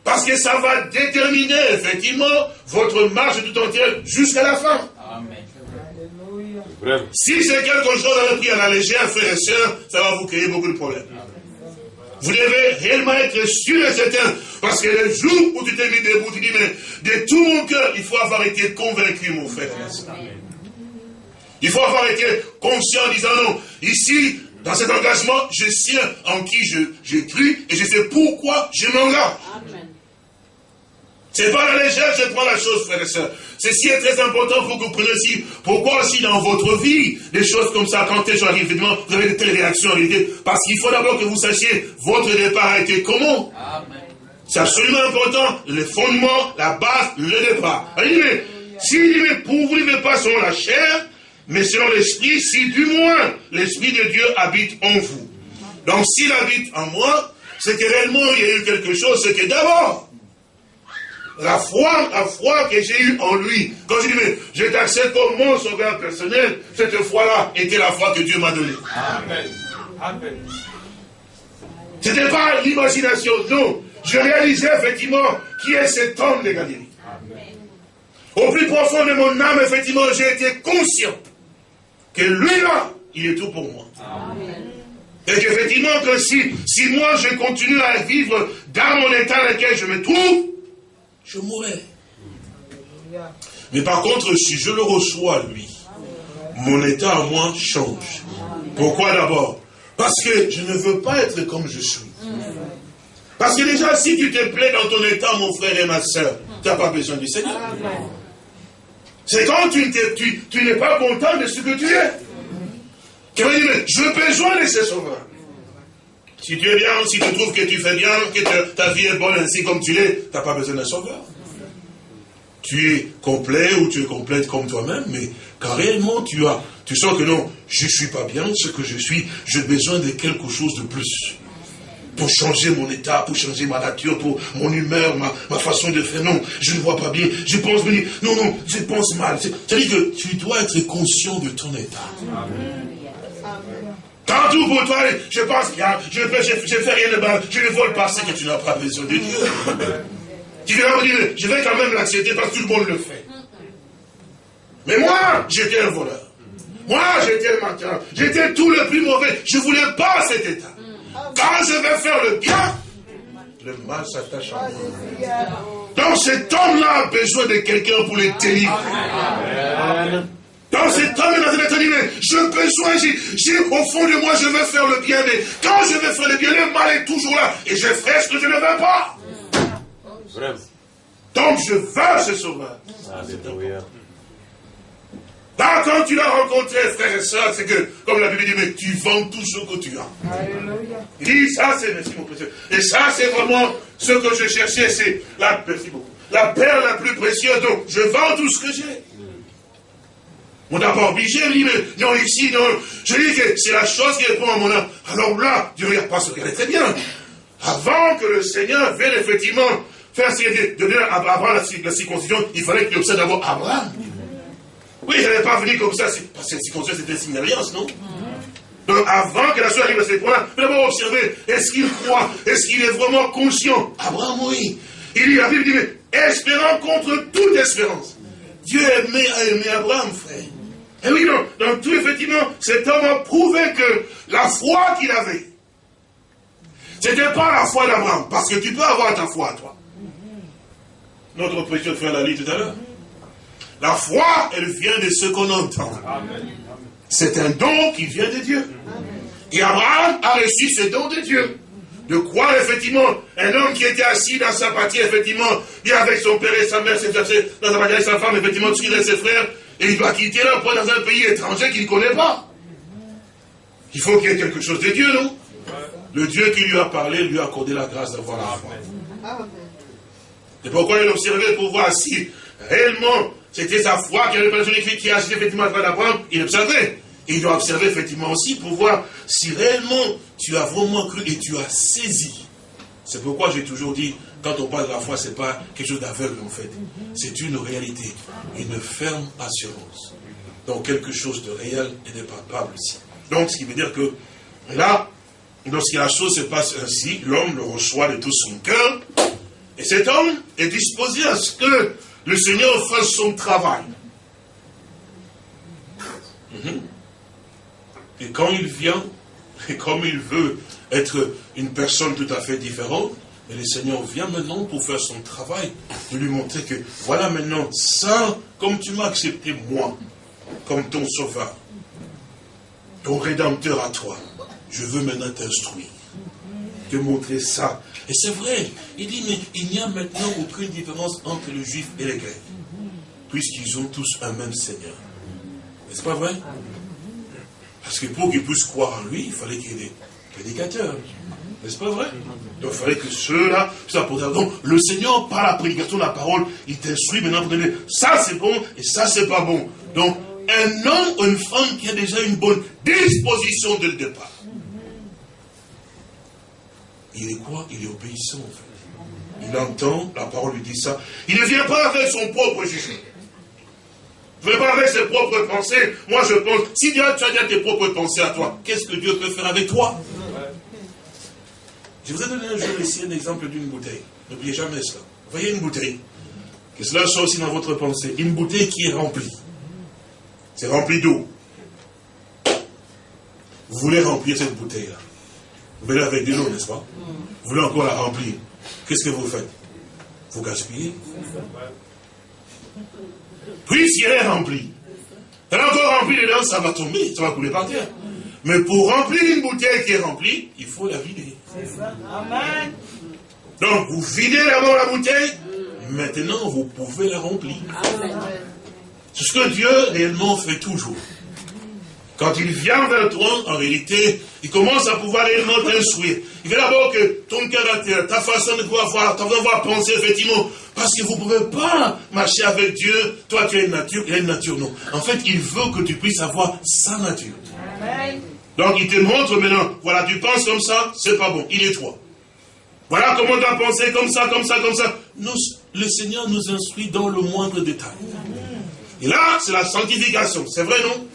B: Parce que ça va déterminer, effectivement, votre marche tout entière jusqu'à la fin. Amen. Si c'est quelque chose à pris à la légère, frères et sœurs, ça va vous créer beaucoup de problèmes. Vous devez réellement être sûr et certain. Parce que le jour où tu t'es mis debout, tu dis, mais de tout mon cœur, il faut avoir été convaincu, mon frère. Il faut avoir été conscient en disant, non, ici, dans cet engagement, je sais en qui je, je et je sais pourquoi je m'engage. C'est pas la légère, je prends la chose, frère et soeur. Ceci est très important pour que vous pourquoi aussi dans votre vie, des choses comme ça, quand les gens arrivent, évidemment, vous avez de telles réactions en réalité, parce qu'il faut d'abord que vous sachiez, votre départ a été comment? C'est absolument important, le fondement, la base, le départ. Mais, si mais pour vous ne vivez pas selon la chair, mais selon l'esprit, si du moins l'esprit de Dieu habite en vous. Donc s'il habite en moi, c'est que réellement il y a eu quelque chose, c'est que d'abord, la foi, la foi que j'ai eue en lui. Quand je dis, mais je t'accepte comme mon sauveur personnel, cette foi-là était la foi que Dieu m'a donnée. Amen. Amen. Ce n'était pas l'imagination, non. Je réalisais effectivement qui est cet homme de Galilée. Au plus profond de mon âme, effectivement, j'ai été conscient que lui-là, il est tout pour moi. Amen. Et qu'effectivement, que si, si moi je continue à vivre dans mon état dans lequel je me trouve, je mourrai. Mais par contre, si je le reçois, lui, mon état à moi change. Pourquoi d'abord? Parce que je ne veux pas être comme je suis. Parce que déjà, si tu te plais dans ton état, mon frère et ma soeur, tu n'as pas besoin du Seigneur. C'est quand tu, tu, n'es pas content de ce que tu es. Tu vas dire, je veux besoin de ce sauveur. Si tu es bien, si tu trouves que tu fais bien, que ta vie est bonne ainsi comme tu l'es, tu n'as pas besoin d'un sauveur. Tu es complet ou tu es complète comme toi-même, mais quand réellement tu as, tu sens que non, je ne suis pas bien ce que je suis, j'ai besoin de quelque chose de plus. Pour changer mon état, pour changer ma nature, pour mon humeur, ma, façon de faire. Non, je ne vois pas bien. Je pense venir. Non, non, je pense mal. C'est-à-dire que tu dois être conscient de ton état. Amen. Quand tout pour toi, je pense qu'il je ne fais rien de mal, je ne vole pas, c'est que tu n'as pas besoin de Dieu. tu me dire, je vais quand même l'accepter parce que tout le monde le fait. Mais moi, j'étais un voleur. Moi, j'étais un menteur. J'étais tout le plus mauvais. Je ne voulais pas cet état. Quand je vais faire le bien, le mal s'attache à moi. Donc cet homme-là a besoin de quelqu'un pour le délivrer. Dans cet homme dans cet état j'ai besoin, j'ai, au fond de moi, je veux faire le bien, mais quand je veux faire le bien, le mal est toujours là, et je ferai ce que je ne veux pas. Donc je veux ce sauveur. Là, quand tu l'as rencontré, frère et soeur, c'est que, comme la Bible dit, mais tu vends tout ce que tu as. Il dit, ça c'est, merci mon précieux. Et ça c'est vraiment ce que je cherchais, c'est la, merci beaucoup, la perle la plus précieuse. Donc, je vends tout ce que j'ai. On n'a pas obligé, dit, mais non, ici, non. Je dis que c'est la chose qui répond à mon âme. Alors là, Dieu regarde pas ce est très bien. Avant que le Seigneur vienne effectivement faire donner à Abraham la, circoncision, il fallait qu'il observe d'abord Abraham. Oui, il n'allait pas venir comme ça, parce que la circoncision c'était une signe d'alliance, non? Donc avant que la chose arrive à ce point-là, d'abord observer, est-ce qu'il croit, est-ce qu'il est vraiment conscient? Abraham, oui. Il dit, la Bible dit, mais espérant contre toute espérance. Dieu aimait, a aimé Abraham, frère. Et oui, donc, tout, effectivement, cet homme a prouvé que la foi qu'il avait, ce n'était pas la foi d'Abraham, parce que tu peux avoir ta foi, toi. Notre précieux frère l'a dit tout à l'heure. La foi, elle vient de ce qu'on entend. C'est un don qui vient de Dieu. Et Abraham a reçu ce don de Dieu. de croire effectivement un homme qui était assis dans sa partie, effectivement, et avec son père et sa mère, ses dans sa partie avec sa femme, effectivement, suivre ses frères, et il doit quitter là pour dans un pays étranger qu'il ne connaît pas. Il faut qu'il y ait quelque chose de Dieu, non? Le Dieu qui lui a parlé lui a accordé la grâce d'avoir la foi. Et pourquoi il observait pour voir si réellement c'était sa foi qui avait fait qui a assisté effectivement à d'Abraham, il observait. Et il doit observer effectivement aussi pour voir si réellement tu as vraiment cru et tu as saisi. C'est pourquoi j'ai toujours dit, quand on parle de la foi, ce n'est pas quelque chose d'aveugle en fait. C'est une réalité, une ferme assurance. Donc quelque chose de réel et de palpable ici. Donc ce qui veut dire que là, lorsque la chose se passe ainsi, l'homme le reçoit de tout son cœur. Et cet homme est disposé à ce que le Seigneur fasse son travail. Mhm. Et quand il vient, et comme il veut être une personne tout à fait différente, et le Seigneur vient maintenant pour faire son travail, de lui montrer que voilà maintenant, ça, comme tu m'as accepté moi, comme ton sauveur, ton rédempteur à toi, je veux maintenant t'instruire, te montrer ça. Et c'est vrai, il dit, mais il n'y a maintenant aucune différence entre le juif et les grecs, puisqu'ils ont tous un même Seigneur. N'est-ce pas vrai? Parce que pour qu'ils puissent croire en lui, il fallait qu'il y ait des prédicateurs. N'est-ce pas vrai? Donc il fallait que ceux-là, donc le Seigneur, par la prédication de la parole, il t'instruit maintenant pour donner ça c'est bon et ça c'est pas bon. Donc un homme ou une femme qui a déjà une bonne disposition dès le départ. Il est quoi? Il est obéissant en fait. Il entend, la parole lui dit ça. Il ne vient pas avec son propre jugement. Je ne pas avec ses propres pensées. Moi, je pense, si tu as déjà tes propres pensées à toi, qu'est-ce que Dieu peut faire avec toi? Je vous ai donné un jour ici un exemple d'une bouteille. N'oubliez jamais cela. Vous voyez une bouteille. Que cela soit aussi dans votre pensée. Une bouteille qui est remplie. C'est rempli d'eau. Vous voulez remplir cette bouteille-là. Vous venez avec de l'eau, n'est-ce pas? Vous voulez encore la remplir. Qu'est-ce que vous faites? Vous gaspillez. Puis si elle est remplie, elle est encore remplie dedans, ça va tomber, ça va couler par terre. Mais pour remplir une bouteille qui est remplie, il faut la vider. Amen. Donc, vous videz d'abord la bouteille, maintenant vous pouvez la remplir. C'est ce que Dieu réellement fait toujours. Quand il vient vers toi, en réalité, il commence à pouvoir réellement t'instruire. Il veut d'abord que ton caractère, ta façon de pouvoir voir, ta façon de voir penser, effectivement, parce que vous ne pouvez pas marcher avec Dieu, toi tu as une nature, il a une nature, non. En fait, il veut que tu puisses avoir sa nature. Donc il te montre maintenant, voilà, tu penses comme ça, c'est pas bon, il est toi. Voilà comment tu as pensé comme ça, comme ça, comme ça. Nous, le Seigneur nous instruit dans le moindre détail. Et là, c'est la sanctification, c'est vrai, non?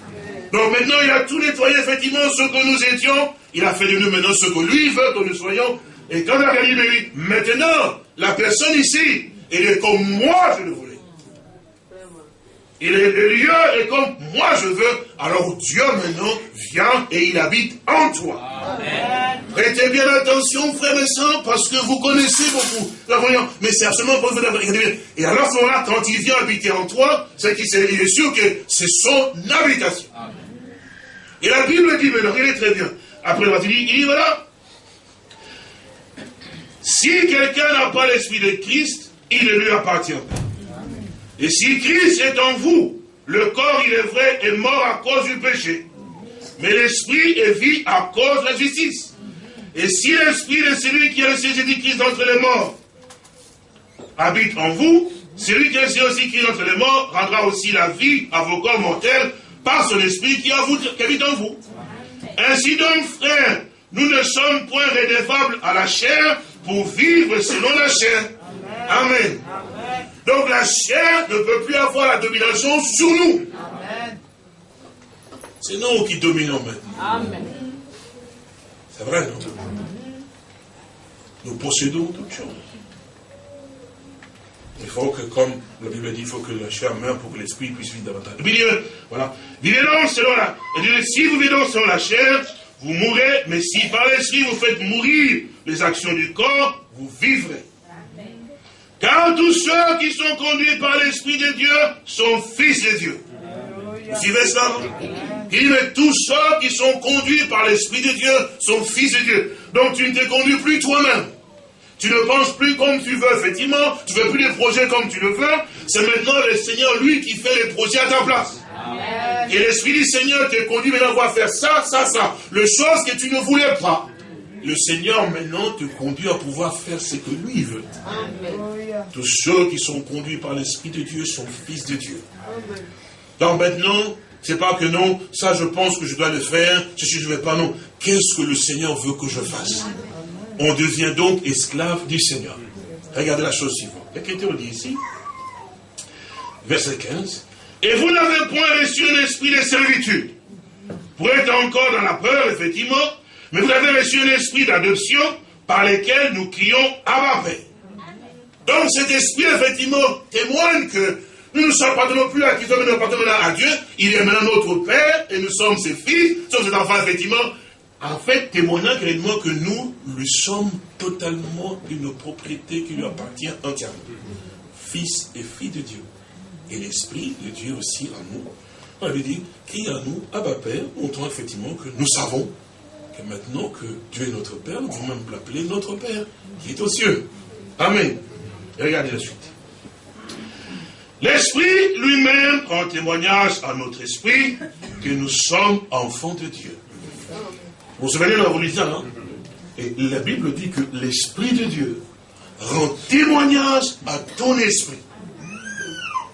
B: Donc maintenant, il a tout nettoyé, effectivement, ce que nous étions. Il a fait de nous maintenant ce que lui veut que nous soyons. Et quand il a dit, mais maintenant, la personne ici, elle est comme moi je le voulais. Il est le lieu est comme moi je veux. Alors Dieu maintenant vient et il habite en toi. Prêtez bien attention, frères et sœurs, parce que vous connaissez beaucoup la voyant. Mais c'est absolument pas vous Et alors, ce moment-là, quand il vient habiter en toi, c'est qu'il est sûr que c'est son habitation. Et la Bible dit, mais non, il est très bien. Après, il dit, il dit, voilà. Si quelqu'un n'a pas l'esprit de Christ, il ne lui appartient pas. Et si Christ est en vous, le corps, il est vrai, est mort à cause du péché. Mais l'esprit est vie à cause de la justice. Et si l'esprit de celui qui a laissé Jésus-Christ entre les morts habite en vous, celui qui a aussi Christ entre les morts rendra aussi la vie à vos corps mortels par son esprit qui, habite en vous. Ainsi donc, frères, nous ne sommes point rédevables à la chair pour vivre selon la chair. Amen. Donc la chair ne peut plus avoir la domination sur nous. C'est nous qui dominons maintenant. C'est vrai, non? Nous possédons toutes choses. Il faut que, comme la Bible dit, il faut que la chair meure pour que l'esprit puisse vivre davantage. Voilà. Vivez donc selon la. Si vous vivez donc selon la chair, vous mourrez, mais si par l'esprit vous faites mourir les actions du corps, vous vivrez. Car tous ceux qui sont conduits par l'Esprit de Dieu sont fils de Dieu. Vous suivez cela Il dit, mais tous ceux qui sont conduits par l'Esprit de Dieu sont fils de Dieu. Donc tu ne te conduis plus toi-même. Tu ne penses plus comme tu veux, effectivement. Tu ne fais plus des projets comme tu le veux. C'est maintenant le Seigneur, lui, qui fait les projets à ta place. Et l'Esprit du Seigneur te conduit maintenant à faire ça, ça, ça. Le chose que tu ne voulais pas. Le Seigneur maintenant te conduit à pouvoir faire ce que lui veut. Tous ceux qui sont conduits par l'Esprit de Dieu sont fils de Dieu. Donc maintenant, c'est pas que non, ça je pense que je dois le faire, je ne vais pas, non. Qu'est-ce que le Seigneur veut que je fasse? On devient donc esclave du Seigneur. Regardez la chose suivante. L'Écriture dit ici, verset 15, et vous n'avez point reçu un esprit de servitude pour être encore dans la peur, effectivement, mais vous avez reçu un esprit d'adoption par lequel nous crions à Père. Donc cet esprit, effectivement, témoigne que nous ne sommes pas non plus à qui sommes nous à Dieu, il est maintenant notre Père, et nous sommes ses fils, nous sommes ses enfants, effectivement. En fait, témoignant clairement que nous lui sommes totalement une propriété qui lui appartient entièrement. Fils et filles de Dieu. Et l'Esprit de Dieu aussi en nous. On lui dit, qui en nous, Abba Père, montrant effectivement que nous savons que maintenant que Dieu est notre Père, nous pouvons même l'appeler notre Père, qui est aux cieux. Amen. regardez la suite. L'Esprit lui-même rend témoignage à notre esprit que nous sommes enfants de Dieu. Vous vous souvenez de la religion, hein? Et la Bible dit que l'Esprit de Dieu rend témoignage à ton esprit.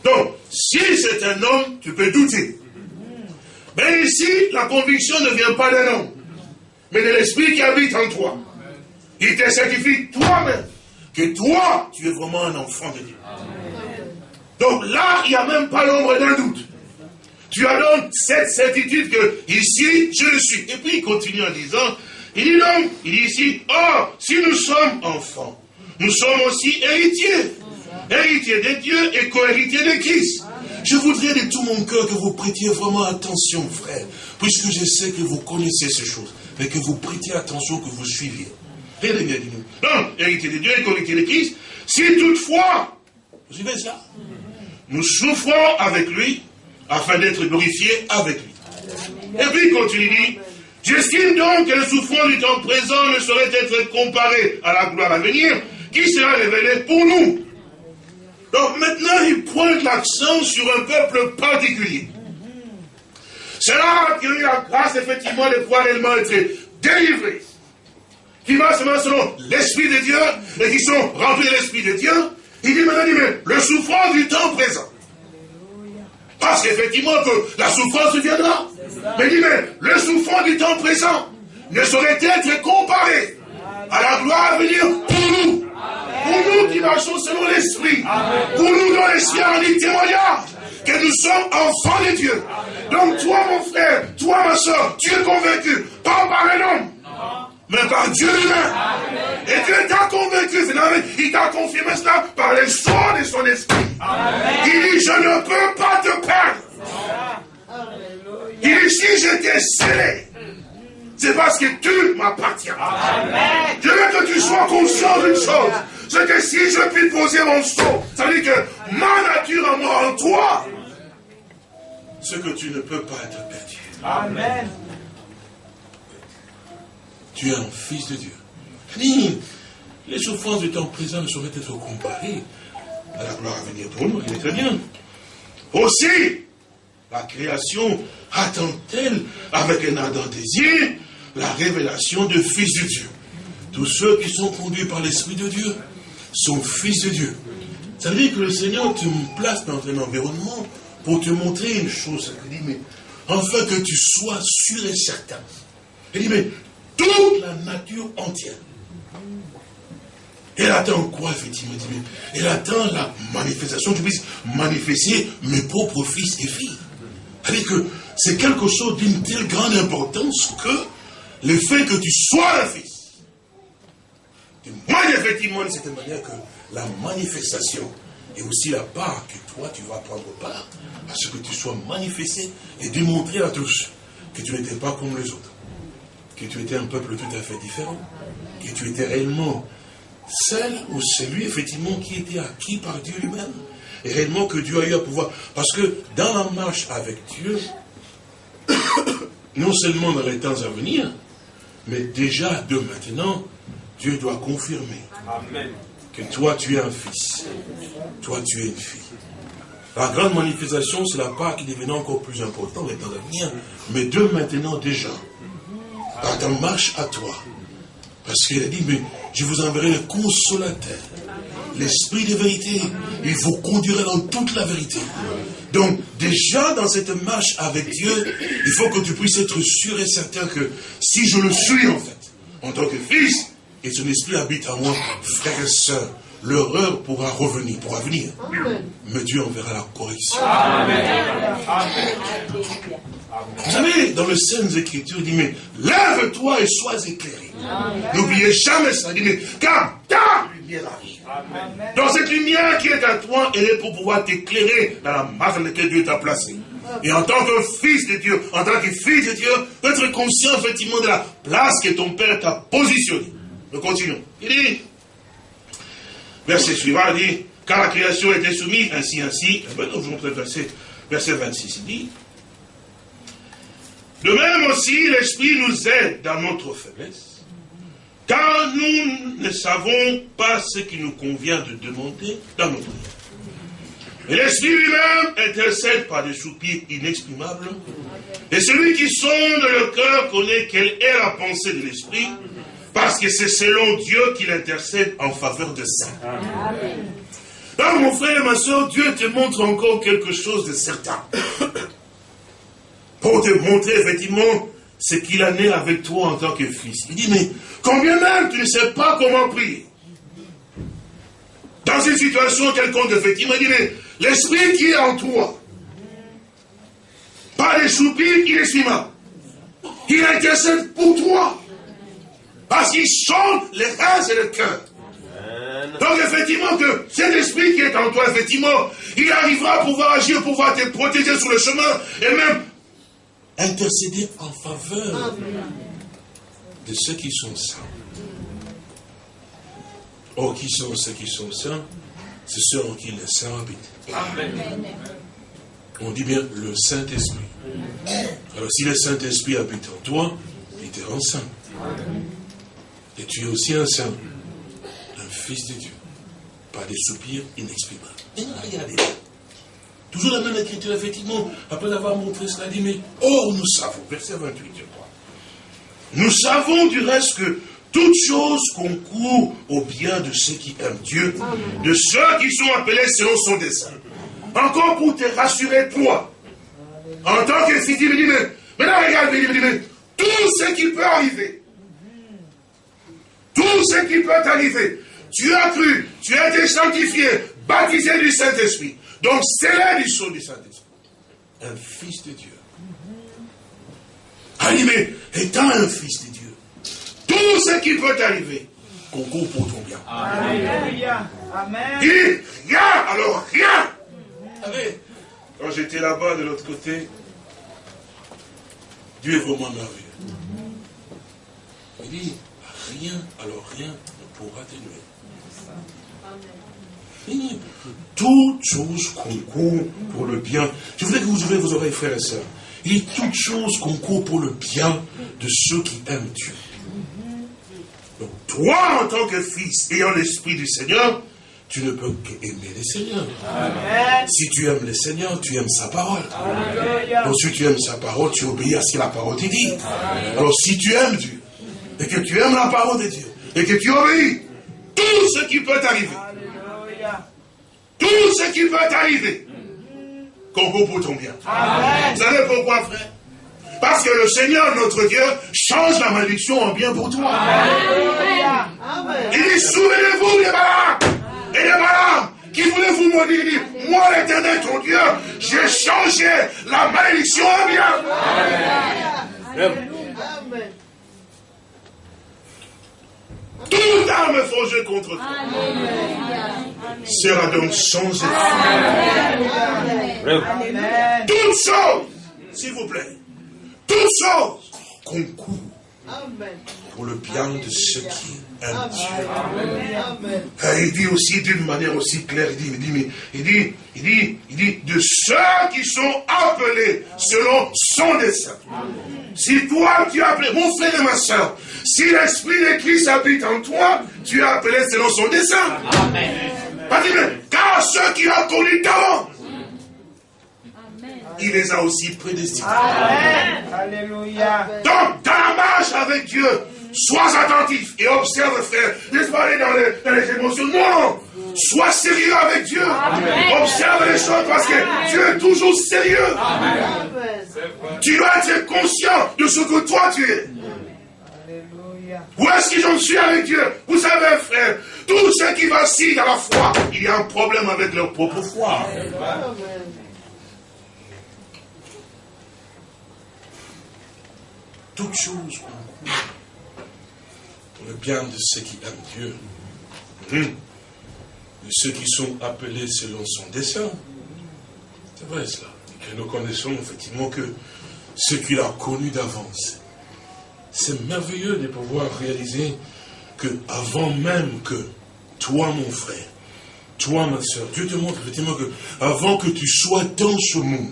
B: Donc, si c'est un homme, tu peux douter. Mais ici, la conviction ne vient pas d'un homme, mais de l'Esprit qui habite en toi. Il te certifie toi-même que toi, tu es vraiment un enfant de Dieu. Donc là, il n'y a même pas l'ombre d'un doute. Tu as donc cette certitude que ici, je le suis. Et puis il continue en disant, il dit donc, il dit ici, oh, si nous sommes enfants, nous sommes aussi héritiers. Héritiers de Dieu et co-héritiers de Christ. Je voudrais de tout mon cœur que vous prêtiez vraiment attention, frère, puisque je sais que vous connaissez ces choses, mais que vous prêtiez attention, que vous suiviez. Regardez bien. Donc, héritier de Dieu et co-héritier de Christ, si toutefois, vous suivez ça nous souffrons avec lui afin d'être glorifiés avec lui. Et puis il continue, j'estime donc que le souffrance du temps présent ne saurait être comparé à la gloire à venir qui sera révélée pour nous. Donc maintenant, il pointe l'accent sur un peuple particulier. C'est là qu'il a eu la grâce, effectivement, de pouvoir réellement être délivré. Qui va seulement selon l'Esprit de Dieu et qui sont remplis de l'Esprit de Dieu il dit maintenant, mais le souffrance du temps présent. Parce qu'effectivement, que la souffrance viendra. Mais il dit, mais le souffrance du temps présent ne saurait être comparé à la gloire à venir pour nous. Pour nous qui marchons selon l'esprit. Pour nous dont l'esprit a dit témoignage que nous sommes enfants de Dieu. Donc toi, mon frère, toi, ma soeur, tu es convaincu, pas par un homme, mais par Dieu lui-même. Et Dieu t'a convaincu, il t'a confirmé cela par les soins de son esprit. Il dit, je ne peux pas te perdre. Il dit, si je t'ai scellé, c'est parce que tu m'appartiens. Je veux que tu sois conscient d'une chose. C'est que si je puis poser mon sceau, ça veut dire que ma moi, en toi, ce que tu ne peux pas être perdu. Amen. Tu es un fils de Dieu. Ni les souffrances du temps présent ne sauraient être comparées à la gloire à venir pour nous. Il est très bien. Aussi, la création attend-elle avec un ardent désir la révélation de fils de Dieu. Tous ceux qui sont conduits par l'Esprit de Dieu sont fils de Dieu. Ça veut dire que le Seigneur te place dans un environnement pour te montrer une chose. Il dit, mais afin que tu sois sûr et certain. Il dit, mais toute la nature entière. Elle attend quoi, effectivement? Elle attend la manifestation, tu puisses manifester mes propres fils et filles. cest que c'est quelque chose d'une telle grande importance que le fait que tu sois un fils témoigne effectivement de cette manière que la manifestation est aussi la part que toi tu vas prendre part à ce que tu sois manifesté et démontrer à tous que tu n'étais pas comme les autres que tu étais un peuple tout à fait différent, que tu étais réellement celle ou celui, effectivement, qui était acquis par Dieu lui-même, réellement que Dieu a eu à pouvoir. Parce que dans la marche avec Dieu, non seulement dans les temps à venir, mais déjà de maintenant, Dieu doit confirmer que toi tu es un fils, toi tu es une fille. La grande manifestation, c'est la part qui devenait encore plus importante dans les temps à venir, mais de maintenant déjà, par ta marche à toi. Parce qu'il a dit, mais je vous enverrai le consolateur, l'esprit de vérité. Il vous conduira dans toute la vérité. Donc, déjà dans cette marche avec Dieu, il faut que tu puisses être sûr et certain que si je le suis en fait, en tant que fils, et son esprit habite en moi, frères et sœurs, l'horreur pourra revenir, pourra venir. Mais Dieu enverra la correction. Vous savez, dans le Saintes Écritures, il dit, mais lève-toi et sois éclairé. N'oubliez jamais ça. Il dit, mais car ta lumière arrive. Dans cette lumière qui est à toi, elle est pour pouvoir t'éclairer dans la masse dans laquelle Dieu t'a placé. Et en tant que fils de Dieu, en tant que fils de Dieu, être conscient effectivement de la place que ton Père t'a positionnée. Nous continuons. Il dit, verset suivant, il dit, car la création était soumise, ainsi, ainsi. Maintenant, je vous montre le verset, verset 26. Il dit, de même aussi, l'Esprit nous aide dans notre faiblesse, car nous ne savons pas ce qui nous convient de demander dans notre vie. Et l'Esprit lui-même intercède par des soupirs inexprimables. Et celui qui sonde le cœur connaît quelle est la pensée de l'Esprit, parce que c'est selon Dieu qu'il intercède en faveur de ça. Alors mon frère et ma soeur, Dieu te montre encore quelque chose de certain pour te montrer effectivement ce qu'il a né avec toi en tant que fils. Il dit, mais combien même tu ne sais pas comment prier Dans une situation quelconque, effectivement, il dit, mais l'esprit qui est en toi, pas les soupirs qui les il intercède pour toi. Parce qu'il chante les reins et le cœur. Donc effectivement que cet esprit qui est en toi, effectivement, il arrivera à pouvoir agir, pouvoir te protéger sur le chemin et même intercéder en faveur de ceux qui sont saints. Oh, qui sont ceux qui sont saints? C'est ceux en qui le Saint habite. On dit bien le Saint-Esprit. Alors si le Saint-Esprit habite en toi, il te rend saint. Et tu es aussi un saint, un fils de Dieu, par des soupirs inexprimables. Et regardez. Toujours la même écriture, effectivement, après avoir montré cela, dit, mais or nous savons, verset 28, je crois. Nous savons du reste que toute chose concourt au bien de ceux qui aiment Dieu, de ceux qui sont appelés selon son dessein. Encore pour te rassurer, toi, en tant que si tu me dis, mais maintenant regarde, il me mais tout ce qui peut arriver, tout ce qui peut arriver, tu as cru, tu as été sanctifié, baptisé du Saint-Esprit. Donc c'est là du son du Saint-Esprit. Un fils de Dieu. Animé, étant un fils de Dieu, tout ce qui peut arriver concourt pour ton bien. Alléluia. Amen. Dit rien, alors rien. Quand j'étais là-bas de l'autre côté, Dieu est vraiment merveilleux. Il dit rien, alors rien ne pourra t'élever. Toute chose concourt pour le bien. Je voudrais que vous ouvrez vos oreilles, frères et sœurs. Il dit toute chose concourt pour le bien de ceux qui aiment Dieu. Donc, toi, en tant que fils, ayant l'esprit du Seigneur, tu ne peux qu'aimer le Seigneur. Si tu aimes le Seigneur, tu aimes sa parole. Donc, si tu aimes sa parole, tu obéis à ce que la parole te dit. Alors, si tu aimes Dieu, et que tu aimes la parole de Dieu, et que tu obéis, tout ce qui peut t'arriver, tout ce qui peut t'arriver. Concourt pour ton bien. Vous savez pourquoi, frère? Parce que le Seigneur, notre Dieu, change la malédiction en bien pour toi. Il dit, souvenez-vous des malades. Et des malades qui voulaient vous maudire. Il dit, moi l'éternel, ton Dieu, j'ai changé la malédiction en bien. Amen. Toute arme forgée contre toi. Sera donc changée. Toute chose, s'il vous plaît, toute chose concourt pour le bien de ceux qui aiment Dieu. Et il dit aussi d'une manière aussi claire, il dit, il dit, il dit, il dit, il dit, de ceux qui sont appelés selon son dessein. Si toi tu es appelé, mon frère et ma soeur, si l'Esprit de Christ habite en toi, tu es appelé selon son dessein. Amen. Car ceux qui ont connu d'avant, il les a aussi prédestinés. Amen. Alléluia. Donc, dans la marche avec Dieu, sois attentif et observe, frère. Laisse pas aller dans les, dans les, émotions? Non! Sois sérieux avec Dieu. Observe les choses parce que Dieu est toujours sérieux. Amen. Tu dois être conscient de ce que toi tu es. Où est-ce que j'en suis avec Dieu? Vous savez, frère, tous ceux qui vacillent dans la foi, il y a un problème avec leur propre foi. Toutes choses pour le bien de ceux qui aiment Dieu, hum. De ceux qui sont appelés selon son dessein. C'est vrai cela. Et que nous connaissons effectivement que ce qu'il a connu d'avance. C'est merveilleux de pouvoir réaliser que avant même que toi, mon frère, toi, ma soeur, Dieu te montre effectivement que avant que tu sois dans ce monde,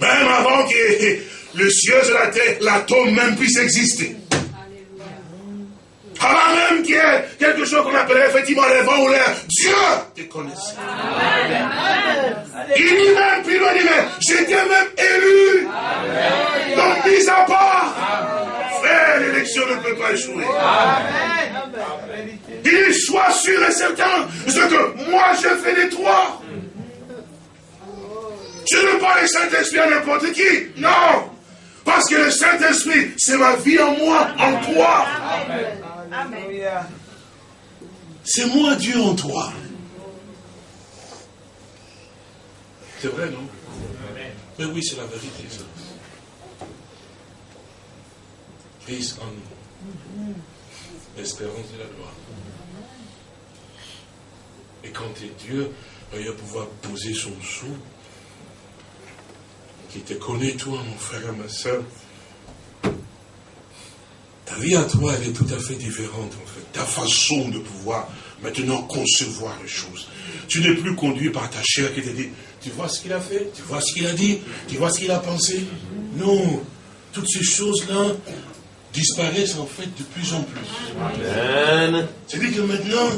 B: même avant que le ciel et la terre, l'atome même puisse exister, avant même qu'il y ait quelque chose qu'on appellerait effectivement les vents ou l'air, Dieu te connaissait. Il dit même, plus loin, il dit même, j'étais même élu. Donc, mis à part, frère, l'élection ne peut pas échouer. Il soit sûr et certain, ce que moi je fais des trois. Je ne veux pas le Saint-Esprit à n'importe qui. Non. Parce que le Saint-Esprit, c'est ma vie en moi, en toi. C'est moi Dieu en toi. C'est vrai, non? Mais oui, c'est la vérité, ça. Christ en nous. L'espérance de la gloire. Et quand es Dieu, il va pouvoir poser son sou, qui te connaît, toi, mon frère et ma soeur, ta vie à toi, elle est tout à fait différente, en fait. Ta façon de pouvoir maintenant concevoir les choses. Tu n'es plus conduit par ta chair qui te dit, tu vois ce qu'il a fait, tu vois ce qu'il a dit, tu vois ce qu'il a pensé? Non, toutes ces choses-là disparaissent en fait de plus en plus. C'est-à-dire que maintenant,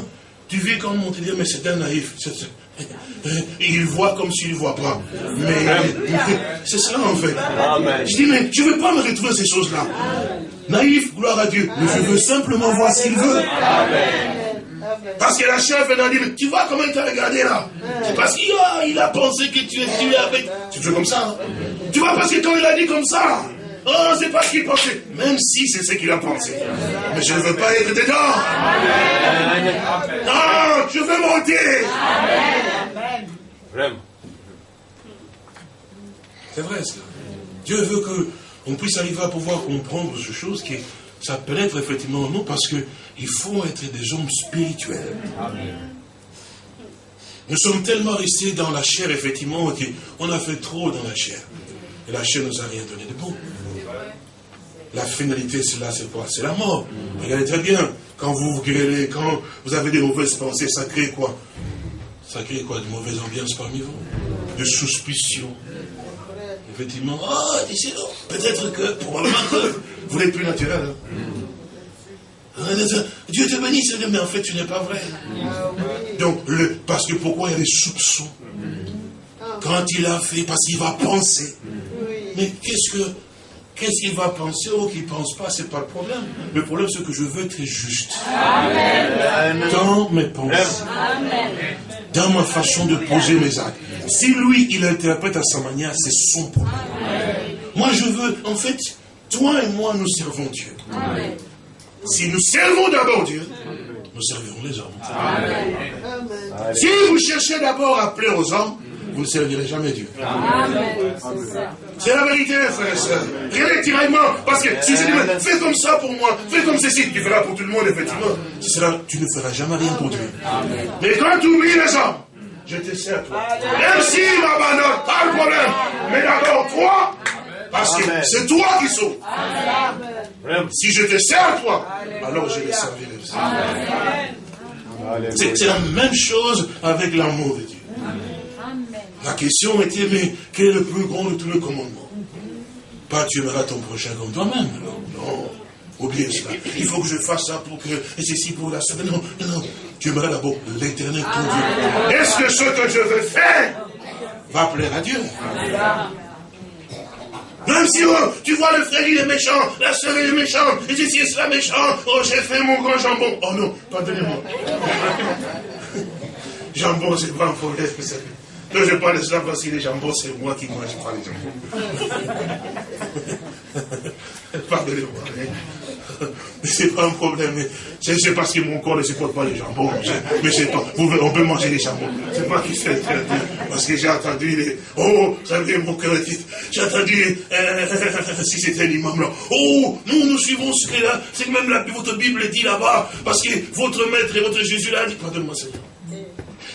B: tu vis comme on te dit, mais c'est un naïf. Il voit comme s'il ne voit pas. Mais c'est ça en fait. Je dis, mais je ne veux pas me retrouver ces choses-là? Naïf, gloire à Dieu. Mais je veux simplement voir ce qu'il veut. Parce que la chef elle a dit, tu vois comment il t'a regardé là? C'est parce qu'il a, pensé que tu es tué avec. Tu fais comme ça. Hein? Tu vois, parce que quand il a dit comme ça, oh, c'est pas ce qu'il pensait. Même si c'est ce qu'il a pensé. Mais je ne veux pas être dedans. Non, je veux monter. Vraiment. C'est vrai, ça. Dieu veut que on puisse arriver à pouvoir comprendre ces choses qui ça peut être effectivement nous parce qu'il faut être des hommes spirituels. Nous sommes tellement restés dans la chair, effectivement, qu'on a fait trop dans la chair. Et la chair nous a rien donné de bon. La finalité, c'est là, c'est quoi? C'est la mort. Regardez très bien, quand vous vous grêlez, quand vous avez des mauvaises pensées, ça crée quoi? Ça crée quoi De mauvaises ambiances parmi vous De suspicion, effectivement, oh, peut-être que, probablement que, vous n'êtes plus naturel. Hein. Dieu te bénisse, mais en fait, tu n'es pas vrai. Donc, le, parce que pourquoi il y a des soupçons? Quand il a fait, parce qu'il va penser. Mais qu'est-ce que, qu'est-ce qu'il va penser ou qu'il ne pense pas, c'est pas le problème. Le problème, c'est que je veux être juste. Dans mes pensées. Dans ma façon de poser mes actes. Si lui, il interprète à sa manière, c'est son problème. Moi, je veux, en fait, toi et moi, nous servons Dieu. Si nous servons d'abord Dieu, nous servirons les hommes. Si vous cherchez d'abord à plaire aux hommes, vous ne servirez jamais Dieu. C'est la vérité, frère et soeur. Rien n'est tiraillement. Parce que si je dis, fais comme ça pour moi, fais comme ceci, tu feras pour tout le monde, effectivement. tu ne feras jamais rien pour Dieu. Mais quand tu oublies les hommes, je te sers toi. Même s'il m'abandonne, pas de problème. Mais d'abord, toi, Parce que c'est toi qui sauves. Si je te sers toi, alors je les servirai aussi. C'est la même chose avec l'amour de Dieu. La question était, mais quel est le plus grand de tous les commandements? Pas tu aimeras ton prochain comme toi-même. Non, oubliez cela. Il faut que je fasse ça pour que, et ceci pour la semaine. Non, non, non. Tu aimeras d'abord l'éternel ton Dieu. Est-ce que ce que je veux faire va plaire à Dieu? Même si oh, tu vois le frère il est méchant, la soeur est méchante, et ceci est cela méchant, oh j'ai fait mon grand jambon. Oh non, pardonnez-moi. jambon, c'est pas un problème, vous. Non, je parle de cela parce que les jambons, c'est moi qui mange pas les jambons. Pardonnez-moi. C'est pas un problème. C'est parce que mon corps ne supporte pas les jambons. Mais c'est pas. On peut manger les jambons. C'est pas qui fait Parce que j'ai entendu les. Oh, ça vient mon cœur J'ai entendu. Euh, si c'était l'imam là. Oh, nous, nous suivons ce que là. C'est même la, votre Bible dit là-bas. Parce que votre maître et votre Jésus là dit. Pardonne-moi, Seigneur.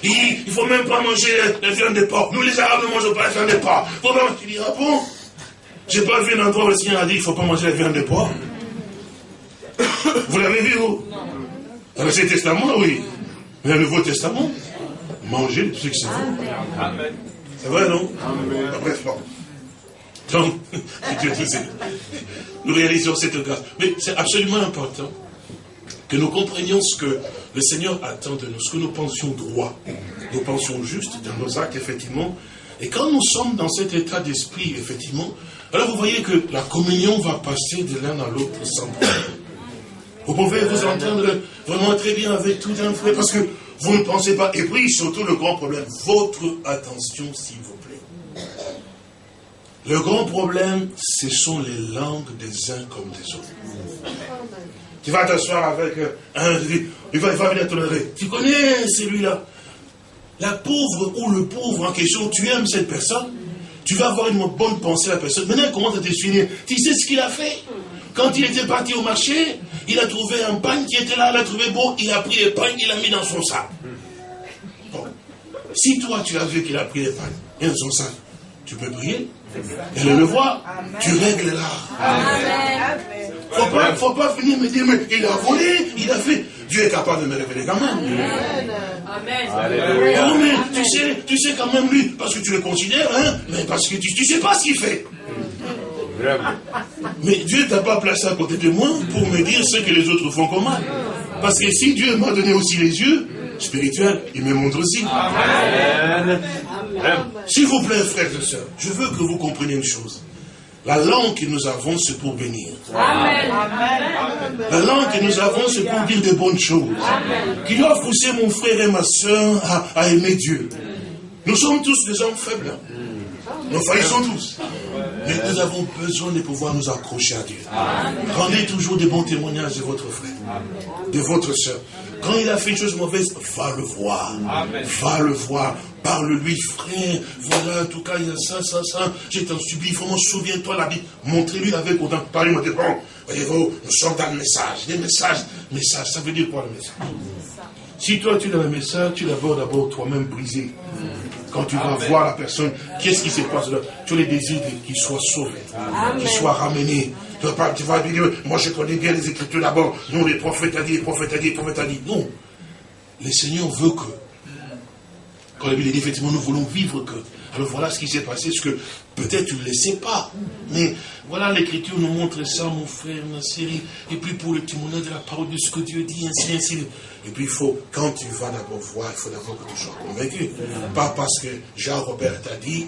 B: Il ne faut même pas manger la viande de porc. Nous, les Arabes, ne mangeons pas la viande de porc. Faut pas... Tu ah bon? J'ai pas vu un endroit où le Seigneur a dit qu'il ne faut pas manger la viande de porc. Vous l'avez vu, vous Dans l'Ancien Testament, oui. Mais dans le Nouveau Testament, manger ce que c'est Amen. C'est vrai, non? Amen. Bref, bon. Donc, nous réalisons cette grâce. Mais c'est absolument important que nous comprenions ce que le Seigneur attend de nous, ce que nous pensions droit, nous pensions juste dans nos actes, effectivement. Et quand nous sommes dans cet état d'esprit, effectivement, alors vous voyez que la communion va passer de l'un à l'autre sans problème. Vous pouvez vous entendre vraiment très bien avec tout un frère, parce que vous ne pensez pas. Et puis, surtout, le grand problème, votre attention, s'il vous plaît. Le grand problème, ce sont les langues des uns comme des autres. Tu vas t'asseoir avec euh, un, il va, venir te lever. Tu connais celui-là? La pauvre ou le pauvre en question, tu aimes cette personne, tu vas avoir une bonne pensée à la personne. Maintenant, comment ça te finir Tu sais ce qu'il a fait? Quand il était parti au marché, il a trouvé un pain qui était là, il a trouvé beau, il a pris les pains, il l'a mis dans son sac. Si toi, tu as vu qu'il a pris les pains et dans son sac, tu peux prier. Elle le voit, tu règles là. Faut pas, faut pas venir me dire, mais il a volé, il a fait. Dieu est capable de me révéler quand même. Amen. Oh, mais tu sais, tu sais quand même lui, parce que tu le considères, hein, mais parce que tu, ne sais pas ce qu'il fait. Mais Dieu t'a pas placé à côté de moi pour me dire ce que les autres font comme mal. Parce que si Dieu m'a donné aussi les yeux spirituels, il me montre aussi. Amen. S'il vous plaît, frères et sœurs, je veux que vous compreniez une chose. La langue que nous avons, c'est pour bénir. Amen. La langue que nous avons, c'est pour dire des bonnes choses. Qui doit pousser mon frère et ma soeur à, aimer Dieu. Nous sommes tous des hommes faibles. Nous faillissons tous. Mais nous avons besoin de pouvoir nous accrocher à Dieu. Rendez toujours des bons témoignages de votre frère, de votre soeur. Quand il a fait une chose mauvaise, va le voir. Va le voir. Parle-lui, frère. Voilà, en tout cas, il y a ça, ça, ça. J'ai t'en subi. Vraiment, souviens-toi la Bible. Montrez-lui avec autant. Parlez-moi de bon. Voyez-vous, nous sommes dans le message. Des messages. Message, ça veut dire quoi le message? Si toi, tu as le message, tu l'as d'abord toi-même brisé. Quand tu vas voir la personne, qu'est-ce qui se passe là? Tu as les désirs qu'il soit sauvé, qu'il soit ramené. Tu vas, moi je connais bien les Écritures d'abord. Non, les prophètes a dit, les prophètes a dit, les prophètes a dit. Non. Le Seigneur veut que, quand la Bible dit effectivement, nous voulons vivre que. Alors voilà ce qui s'est passé, ce que peut-être tu ne le sais pas. Mais voilà, l'Écriture nous montre ça, mon frère, ma série. Et puis pour le témoignage de la parole de ce que Dieu dit, ainsi, ainsi. Et puis il faut, quand tu vas d'abord voir, il faut d'abord que tu sois convaincu. Pas parce que Jean-Robert t'a dit,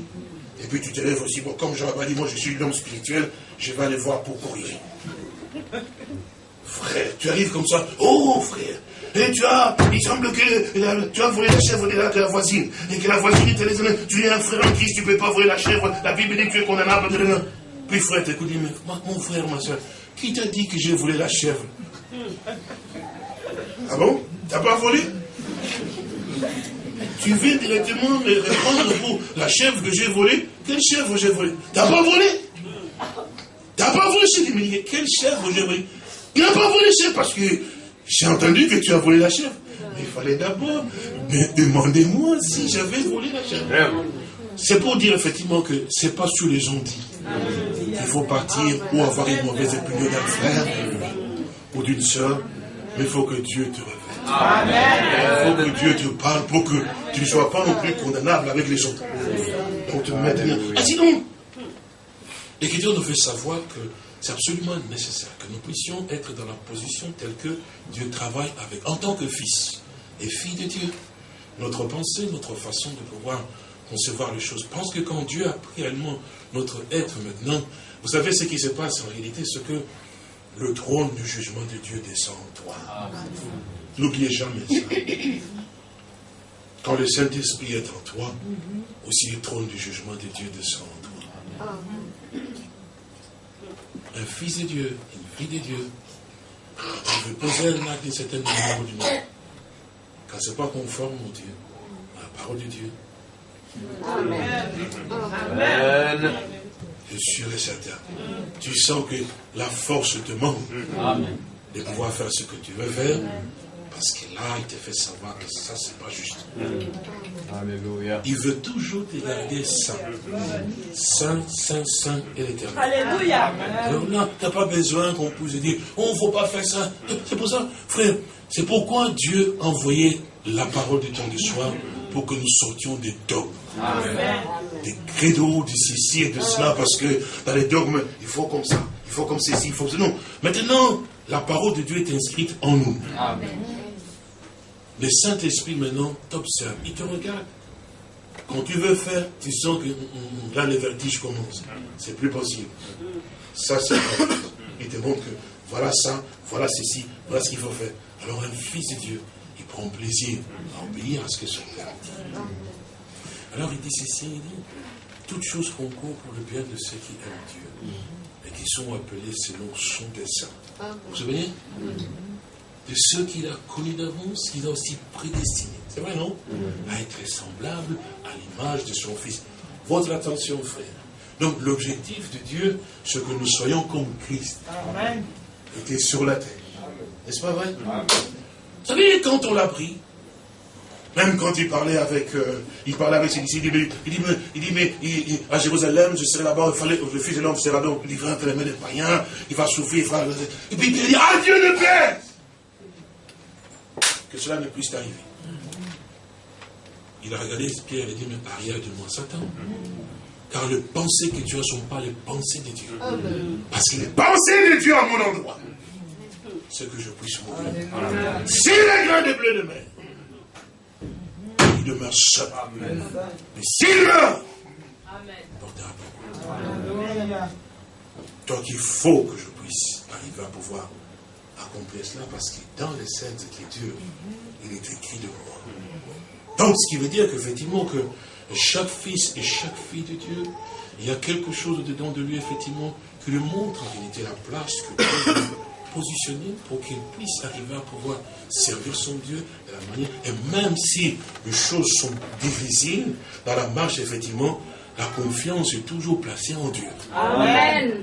B: et puis tu te lèves aussi, bon, comme Jean-Robert dit, moi je suis l'homme spirituel, je vais aller voir pour corriger. Frère, tu arrives comme ça, oh frère, et tu il semble que tu as volé la chèvre de la, voisine, et que la voisine te les tu es un frère en Christ, tu ne peux pas voler la chèvre, la Bible dit que tu es condamnable Puis frère, t'écoutes, mais mon frère, ma soeur, qui t'a dit que j'ai volé la chèvre? Ah bon? T'as pas volé? Tu viens directement me répondre pour la chèvre que j'ai volée. Quelle chèvre j'ai volée? T'as pas volé? Volé chez mais quelle chèvre j'ai volée Il n'a pas volé chèvre parce que j'ai entendu que tu as volé la chèvre. Mais il fallait d'abord demander-moi si j'avais volé la chèvre. C'est pour dire effectivement que c'est pas sur les gens dit. il faut partir ou avoir une mauvaise opinion d'un frère ou d'une soeur, mais il faut que Dieu te révèle. Il faut que Dieu te parle pour que tu ne sois pas non plus condamnable avec les autres. Pour te mettre bien. Ah sinon, l'Écriture nous fait savoir que c'est absolument nécessaire que nous puissions être dans la position telle que Dieu travaille avec, en tant que fils et fille de Dieu. Notre pensée, notre façon de pouvoir concevoir les choses. Pense que quand Dieu a pris réellement notre être maintenant, vous savez ce qui se passe en réalité, c'est que le trône du jugement de Dieu descend en toi. N'oubliez jamais ça. Quand le Saint-Esprit est en toi, aussi le trône du jugement de Dieu descend en toi. Un fils de Dieu, une fille de Dieu, il veut poser un acte d'une certaine manière du monde. Quand ce n'est pas conforme au Dieu, à la parole de Dieu. Amen. Amen. Je suis sûr et certain. Tu sens que la force te manque de pouvoir faire ce que tu veux faire. Parce que là, il te fait savoir que ça, c'est pas juste. Alléluia. Il veut toujours te garder saint. Saint, saint, saint et l'éternel. Alléluia. Alors là, tu n'as pas besoin qu'on puisse dire, oh, il ne faut pas faire ça. C'est pour ça, frère, c'est pourquoi Dieu a envoyé la parole du temps du soir pour que nous sortions des dogmes. Des credos, de ceci et de cela, parce que dans les dogmes, il faut comme ça, il faut comme ceci, il faut comme ça. Non. Maintenant, la parole de Dieu est inscrite en nous. Amen. Le Saint-Esprit maintenant t'observe, il te regarde. Quand tu veux faire, tu sens que mm, mm, là le vertige commence. C'est plus possible. Ça, c'est Il te montre que voilà ça, voilà ceci, voilà ce qu'il faut faire. Alors un fils de Dieu, il prend plaisir à obéir à ce que son Père dit. Alors il dit ceci, il dit, toutes choses concourent pour le bien de ceux qui aiment Dieu et qui sont appelés selon son dessein. Vous vous souvenez? De ceux qu'il a connus d'avance, qu'il a aussi prédestinés. C'est vrai, non À être semblable à l'image de son Fils. Votre attention, frère. Donc, l'objectif de Dieu, c'est que nous soyons comme Christ. Amen. Était sur la terre. N'est-ce pas vrai Vous savez, quand on l'a pris, même quand il parlait avec, euh, il parlait avec ses disciples, il dit, il dit, mais, il dit, mais à Jérusalem, je serai là-bas, le Fils de l'homme sera donc livré entre les mains des païens, il va souffrir, il va... Et puis il dit, adieu le Père que cela ne puisse t'arriver. Il a regardé Pierre et dit, mais arrière de moi, Satan. Car les pensées que tu as ne sont pas les pensées de Dieu. Parce que les pensées de Dieu à mon endroit, c'est que je puisse mourir. Si les grains de bleu de mer, il demeure seul. Mais s'il meurt, portera beaucoup. Donc il faut que je puisse arriver à pouvoir accomplir cela parce que dans les Saintes Écritures, il est écrit de moi. Donc, ce qui veut dire qu'effectivement, que chaque fils et chaque fille de Dieu, il y a quelque chose dedans de lui, effectivement, qui lui montre en réalité la place que Dieu a positionnée pour qu'il puisse arriver à pouvoir servir son Dieu de la manière. Et même si les choses sont difficiles, dans la marche, effectivement, la confiance est toujours placée en Dieu. Amen.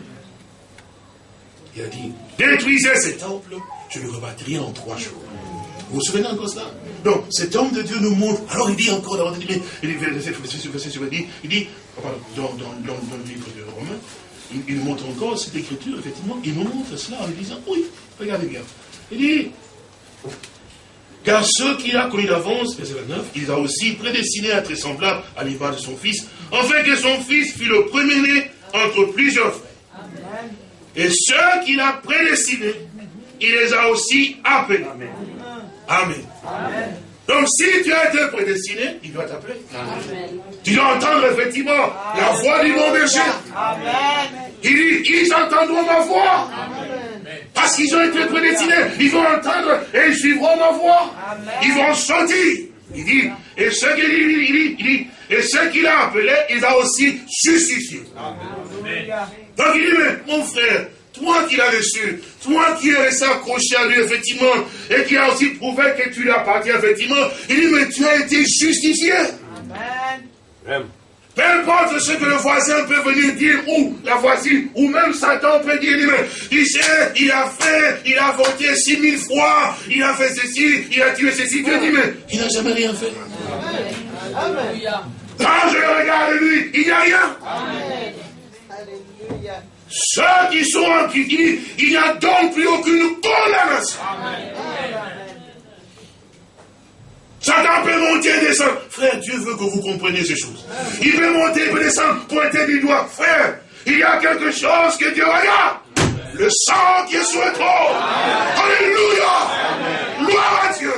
B: Il a dit, détruisez ce temple, je le rebâtirai en trois jours. Vous vous souvenez encore cela? Donc, cet homme de Dieu nous montre. Alors, il dit encore dans, il dit, il dit dans, le livre de Romains, il, il, montre encore cette écriture, effectivement, il nous montre cela en lui disant, oui, regardez bien. Il dit, car ceux qu'il a connus d'avance, verset 29, il a aussi prédestiné à être semblable à l'image de son fils, afin que son fils fût le premier-né entre plusieurs frères. Et ceux qu'il a prédestinés, il les a aussi appelés. Amen. Donc si tu as été prédestiné, il doit t'appeler. Tu dois entendre effectivement la voix du bon berger. Il dit, ils entendront ma voix. Parce qu'ils ont été prédestinés, ils vont entendre et ils suivront ma voix. Ils vont sortir. Il dit, et ceux qu'il il dit, et ceux qu'il a appelés, il a aussi justifiés. Donc il dit, mais mon frère, toi qui l'as reçu, toi qui es resté accroché à lui, effectivement, et qui a aussi prouvé que tu lui appartiens, effectivement, il dit, mais tu as été justifié. Amen. Peu importe ce que le voisin peut venir dire, ou la voisine, ou même Satan peut dire, mais il sait, il a fait, il a voté six mille fois, il a fait ceci, il a tué ceci, Dieu dit, mais il n'a jamais rien fait. Amen. Quand je le regarde lui, il n'y a rien. Amen. Ceux qui sont en Christ, il n'y a donc plus aucune condamnation. Satan peut monter et descendre. Frère, Dieu veut que vous compreniez ces choses. Il peut monter et peut descendre, pointer du doigt. Frère, il y a quelque chose que Dieu regarde. Le sang qui est sur le trône. Alléluia. Gloire à Dieu.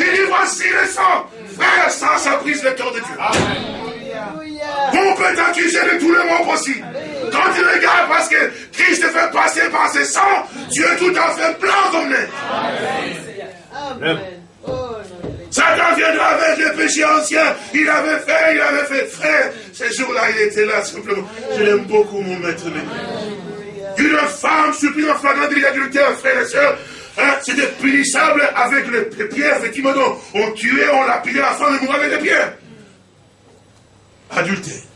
B: Il dit voici le sang. Frère, ça, ça brise le cœur de Dieu. On peut t'accuser de tout le monde possible. Quand tu regardes parce que Christ te fait passer par ses sangs, Dieu tout à fait blanc comme neige. Amen. Satan viendra avec les péchés anciens. Il avait fait, il avait fait. Frère, ces jours-là, il était là simplement. Je l'aime beaucoup, mon maître. Une femme supplie en flagrant délit d'adultère, frères et sœurs, hein, c'était punissable avec les pierres, effectivement. on tuait, on lapidait la femme et mourait avec les pierres. Adultère.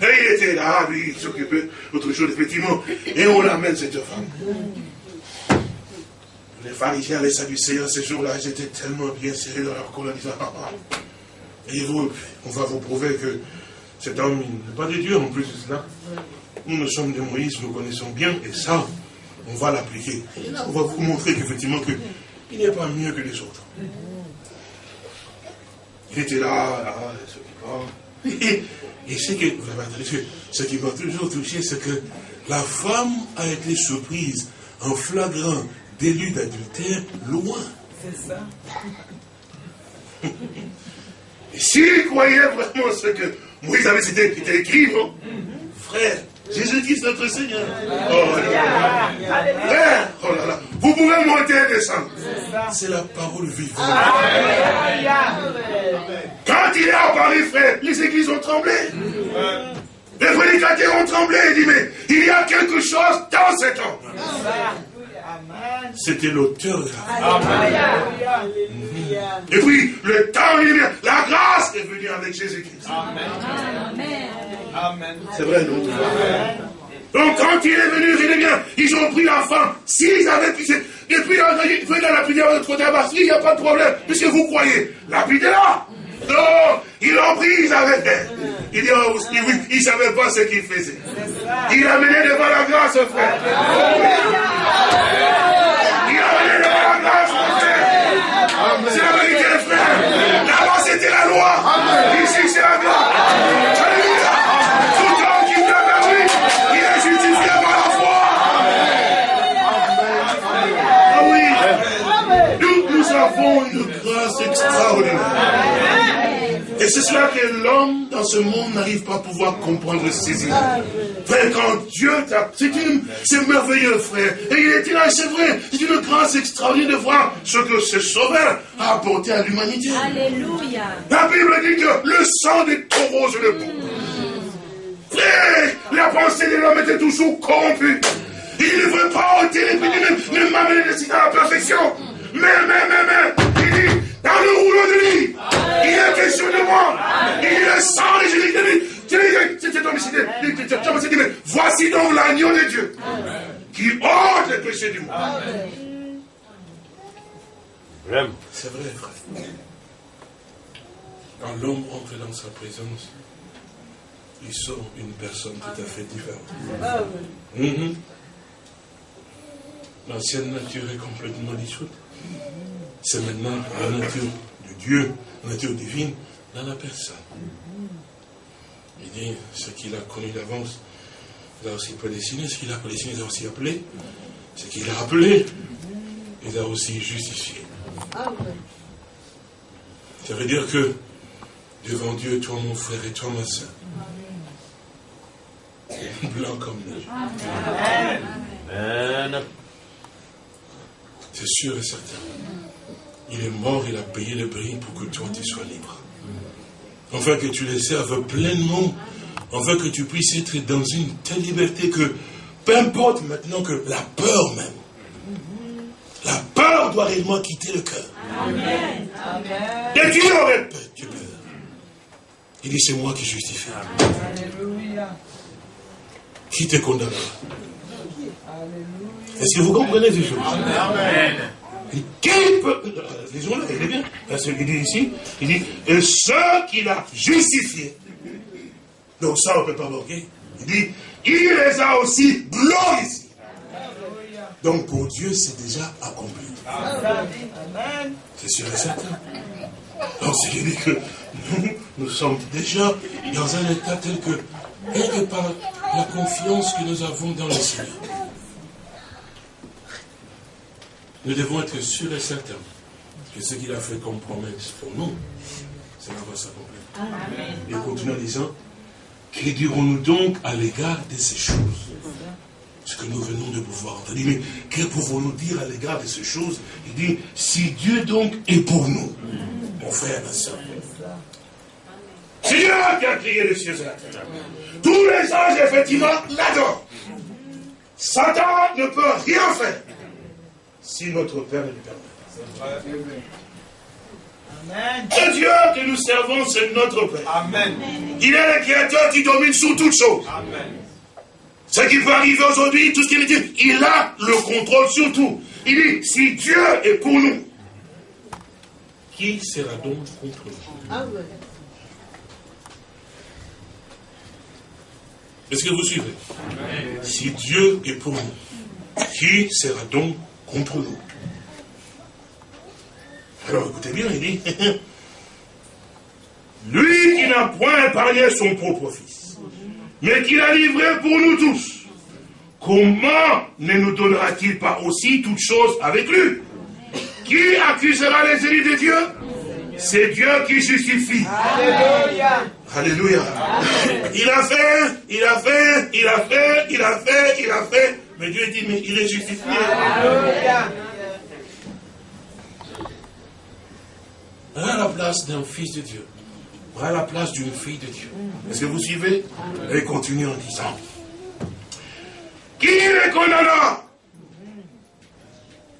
B: Et il était là, lui, il s'occupait d'autre chose, effectivement. Et on l'amène, cette femme. Les pharisiens, les sadducéens, ces jours-là, ils étaient tellement bien serrés dans leur colonne, en disant, ah, ah. Et vous, on va vous prouver que cet homme, n'est pas de Dieu en plus de cela. Nous, nous sommes de Moïse, nous connaissons bien, et ça, on va l'appliquer. On va vous montrer qu'effectivement, que, il n'est pas mieux que les autres. Il était là, là, qui Et, ce, que, ce qui m'a toujours touché, c'est que la femme a été surprise en flagrant délit d'adultère loin. C'est ça. Et s'il croyait vraiment ce que Moïse avait cité, était écrit, non Frère, Jésus-Christ notre Seigneur. Oh, Frère, oh là là. Vous pouvez monter et descendre. C'est la parole vivante. Quand il est apparu, frère, les églises ont tremblé. Les prédicateurs ont tremblé et dit, mais il y a quelque chose dans cet homme. C'était l'auteur de la Et puis, le temps est vient. La grâce est venue avec Jésus-Christ. Amen. C'est vrai, non Donc, quand il est venu, il est bien. Ils ont pris la femme. S'ils avaient pu. Et puis, ils venaient dans la prière de côté il n'y a pas de problème. Puisque vous croyez, la est là. Non, ils l'ont pris, ils avaient fait. Il dit, oh, oui, il ne savait pas ce qu'il faisait. Il a mené devant la grâce, frère. Il a mené devant la grâce, frère. C'est la vérité, frère. Là-bas, c'était la loi. Ici, c'est la grâce. Alléluia. Tout homme qui vient vers lui, il est justifié par la foi. Ah oui. Nous, nous avons une grâce extraordinaire. Et c'est cela que l'homme dans ce monde n'arrive pas à pouvoir comprendre et saisir. Frère, quand Dieu t'a... C'est merveilleux, frère. Et il est là, c'est vrai. C'est une grâce extraordinaire de voir ce que ce sauveur a apporté à l'humanité. Alléluia. La Bible dit que le sang des taureaux, le Frère, la pensée de l'homme était toujours corrompue. Il ne veut pas ôter les péchés, même m'amener à la perfection. Mais, mais, mais, mais, il dit, dans le rouleau de lit, il a question de moi. Il a le sang de Jésus. Tu mais voici donc l'agneau de Dieu qui ôte les péchés du monde. C'est vrai, frère. Quand l'homme entre dans sa présence, il sort une personne tout à fait différente. Mhm. L'ancienne nature est complètement dissoute. C'est maintenant la nature de Dieu, la nature divine, dans la personne. Il dit ce qu'il a connu d'avance, il a aussi prédestiné, ce qu'il a prédestiné, il a aussi appelé, ce qu'il a appelé, il a aussi justifié. Ça veut dire que devant Dieu, toi mon frère et toi ma soeur, blanc comme neige. Amen. C'est sûr et certain. Il est mort, il a payé le prix pour que toi tu sois libre. Enfin que tu le serves pleinement, enfin que tu puisses être dans une telle liberté que, peu importe maintenant que la peur même, la peur doit réellement quitter le cœur. Amen. Et tu aurais peur, tu peur. Il dit, c'est moi qui justifie. Alléluia. Qui te condamnera? Est-ce que vous comprenez ces choses? Amen. Qui peut. Lisons-le, il est bien. Parce qu'il dit ici, il dit, et ceux qu'il a justifiés. Donc ça, on ne peut pas manquer. Il dit, il les a aussi glorifiés. Donc pour Dieu, c'est déjà accompli. C'est sûr et certain. Donc c'est dit que nous, nous sommes déjà dans un état tel que, rien par la confiance que nous avons dans le Seigneur, nous devons être sûrs et certains que ce qu'il a fait comme promesse pour nous, cela va s'accomplir. Et continue en disant, que dirons-nous donc à l'égard de ces choses Ce que nous venons de pouvoir entendre. Mais que pouvons-nous dire à l'égard de ces choses? Il dit, si Dieu donc est pour nous, mon frère, ma soeur, c'est Dieu qui a créé les cieux et la terre. Tous les anges, effectivement, l'adorent. Satan ne peut rien faire si notre Père ne le permet. Le Dieu que nous servons, c'est notre Père. Amen. Il est le créateur qui domine sur toutes choses. Amen. Ce qui peut arriver aujourd'hui, tout ce qu'il dit, il a le contrôle sur tout. Il dit, si Dieu est pour nous, qui sera donc contre nous? Ah Est-ce que vous suivez? Si Dieu est pour nous, qui sera donc contre nous Alors écoutez bien, il dit, lui qui n'a point épargné son propre fils, mais qui l'a livré pour nous tous, comment ne nous donnera-t-il pas aussi toutes choses avec lui? Qui accusera les élus de Dieu? C'est Dieu qui justifie. Alléluia. Alléluia. Il a fait, il a fait, il a fait, il a fait, il a fait. Mais Dieu dit, mais il est justifié. Alléluia. La place d'un fils de Dieu. À la place d'une fille de Dieu. Est-ce que vous suivez Et continue en disant. Qui est condamnant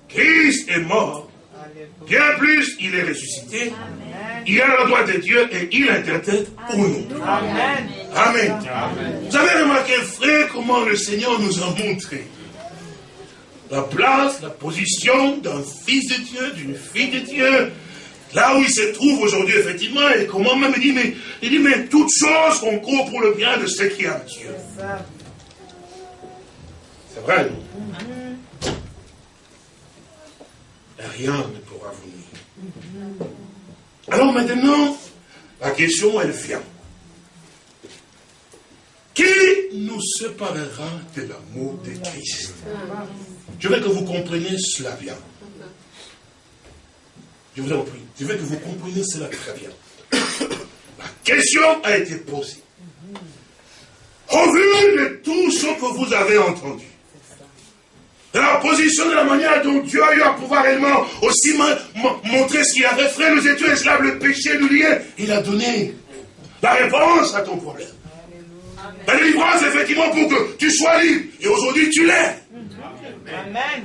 B: Christ est mort Bien plus, il est ressuscité. Il a le droit de Dieu et il interprète pour nous. Amen. Amen. Vous avez remarqué, frère, comment le Seigneur nous a montré la place, la position d'un fils de Dieu, d'une fille de Dieu, là où il se trouve aujourd'hui, effectivement, et comment même il dit, mais, il dit, mais toutes choses concourent pour le bien de ceux qui aiment Dieu. C'est vrai, Rien ne venir. Alors maintenant, la question, elle vient. Qui nous séparera de l'amour de Christ? Je veux que vous compreniez cela bien. Je vous en prie. Je veux que vous compreniez cela très bien. La question a été posée. Au vu de tout ce que vous avez entendu, la position, de la manière dont Dieu a eu à pouvoir réellement aussi montrer ce qu'il avait fait, nous étions esclaves, le péché nous liait. Il a donné la réponse à ton problème. La délivrance, effectivement, pour que tu sois libre. Et aujourd'hui, tu l'es. Amen.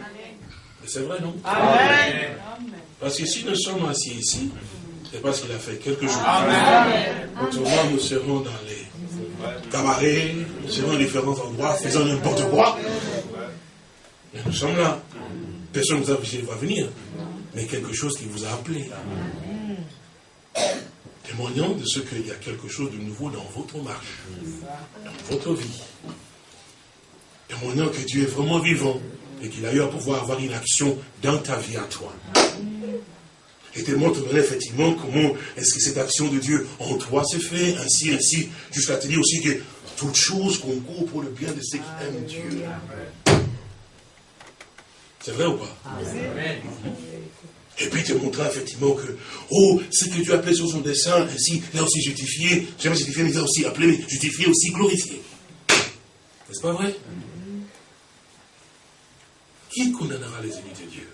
B: C'est vrai, non? Amen. Parce que si nous sommes assis ici, c'est parce qu'il a fait quelque chose. Amen. Autrement, nous serons dans les cabarets, nous serons dans différents endroits, faisant n'importe quoi. Nous sommes là. Personne ne vous a dit va venir. Mais quelque chose qui vous a appelé. Témoignant de ce qu'il y a quelque chose de nouveau dans votre marche, dans votre vie. Témoignant que Dieu est vraiment vivant et qu'il a eu à pouvoir avoir une action dans ta vie à toi. Et témoigne effectivement comment est-ce que cette action de Dieu en toi s'est fait, ainsi, ainsi, jusqu'à te dire aussi que toute chose concourt pour le bien de ceux qui aiment Dieu. C'est vrai ou pas Et puis te montrer effectivement que, oh, ce que Dieu appelé sur son dessein, ainsi, a aussi justifié, jamais justifié, mais il a aussi appelé, mais justifié, aussi glorifié. N'est-ce pas vrai Qui condamnera les ennemis de Dieu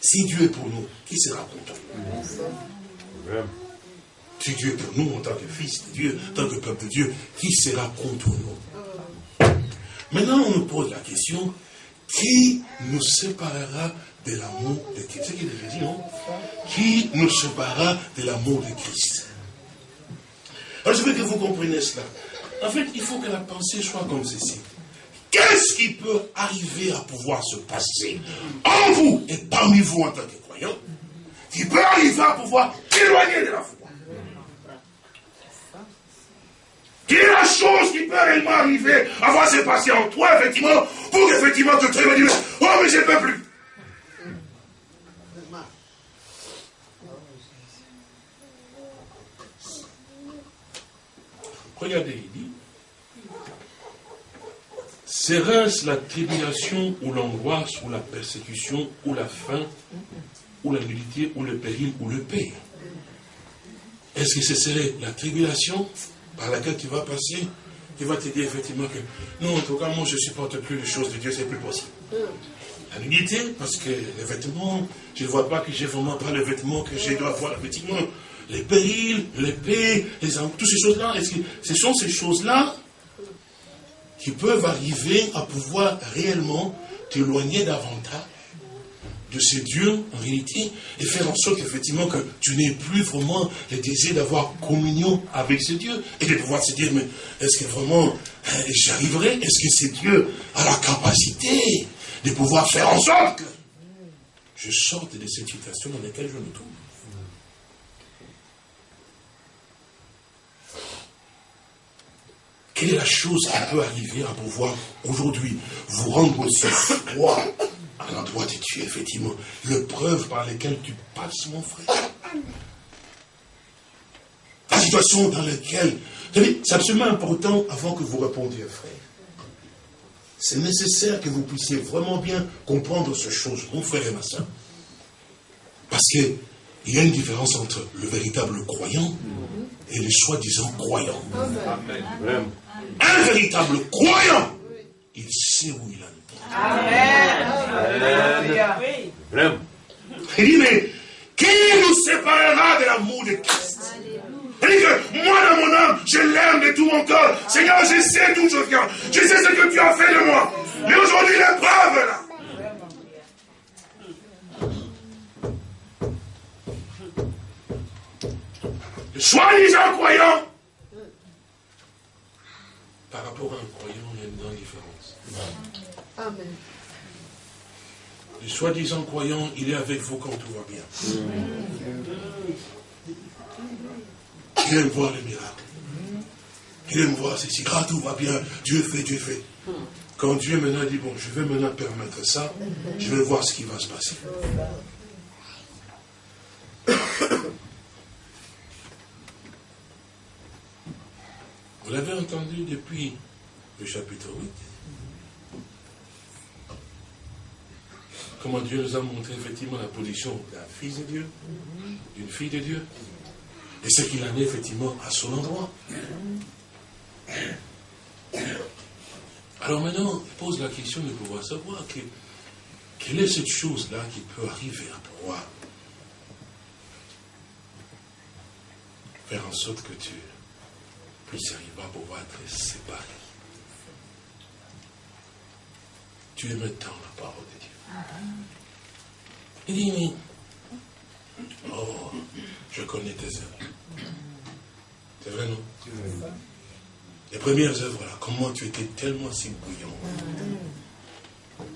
B: Si Dieu est pour nous, qui sera contre nous Si Dieu est pour nous en tant que fils de Dieu, en tant que peuple de Dieu, qui sera contre nous Maintenant, on nous pose la question, qui nous séparera de l'amour de Christ? C'est ce qu'il dit, non Qui nous séparera de l'amour de Christ? Alors, je veux que vous compreniez cela. En fait, il faut que la pensée soit comme ceci. Qu'est-ce qui peut arriver à pouvoir se passer en vous et parmi vous en tant que croyants qui peut arriver à pouvoir éloigner de la foi?
C: La chose qui peut réellement arriver. À voir se passer en toi, effectivement, pour qu'effectivement tu te dire, oh mais je ne peux plus.
B: Regardez, il dit, serait-ce la tribulation ou l'angoisse ou la persécution ou la faim ou la nudité ou le péril ou le père Est-ce que ce serait la tribulation par laquelle tu vas passer qui va te dire effectivement que non, en tout cas, moi je ne supporte plus les choses de Dieu, c'est plus possible. La nudité, parce que les vêtements, je ne vois pas que j'ai vraiment pas le vêtement que je dois avoir, effectivement les périls, l'épée, les toutes ces choses-là, ce sont ces choses-là qui peuvent arriver à pouvoir réellement t'éloigner davantage de ce Dieu, en réalité, et faire en sorte effectivement que tu n'aies plus vraiment le désir d'avoir communion avec ce Dieu, et de pouvoir se dire, mais est-ce que vraiment hein, j'arriverai? Est-ce que ce Dieu a la capacité de pouvoir faire en sorte que je sorte de cette situation dans laquelle je me trouve? Quelle est la chose qui peut arriver à pouvoir aujourd'hui vous rendre aussi froid à l'endroit de Dieu, effectivement Le preuve par laquelle tu passes, mon frère. La situation dans laquelle. C'est absolument important avant que vous répondiez, frère. C'est nécessaire que vous puissiez vraiment bien comprendre ce chose, mon frère et ma soeur. Parce qu'il y a une différence entre le véritable croyant et les soi-disant croyants. Amen. Un véritable croyant, il sait où il en est. Amen. Il dit, mais qui nous séparera de l'amour de Christ? Il dit que moi, dans mon âme, je l'aime de tout mon cœur. Seigneur, je sais d'où je viens. Je sais ce que tu as fait de moi. Mais aujourd'hui, l'épreuve là. Le soi-disant croyant par rapport à un croyant, il y a une grande différence. Amen. Le soi-disant croyant, il est avec vous quand tout va bien. Il aime voir les miracles. Il aime voir ceci. Ah, tout va bien. Dieu fait, Dieu fait. Quand Dieu maintenant dit, bon, je vais maintenant permettre ça, je vais voir ce qui va se passer. Vous l'avez entendu depuis le chapitre 8. Comment Dieu nous a montré effectivement la position d'un fils de Dieu, d'une fille de Dieu, et ce qu'il en est effectivement à son endroit. Alors maintenant, pose la question de pouvoir savoir que, quelle est cette chose-là qui peut arriver à pouvoir faire en sorte que tu puisse arriver à pouvoir être séparé. Tu aimes tant la parole de Dieu. Il dit, mais, oh, je connais tes œuvres. C'est vrai, non? Les premières œuvres, là, comment tu étais tellement si bouillant.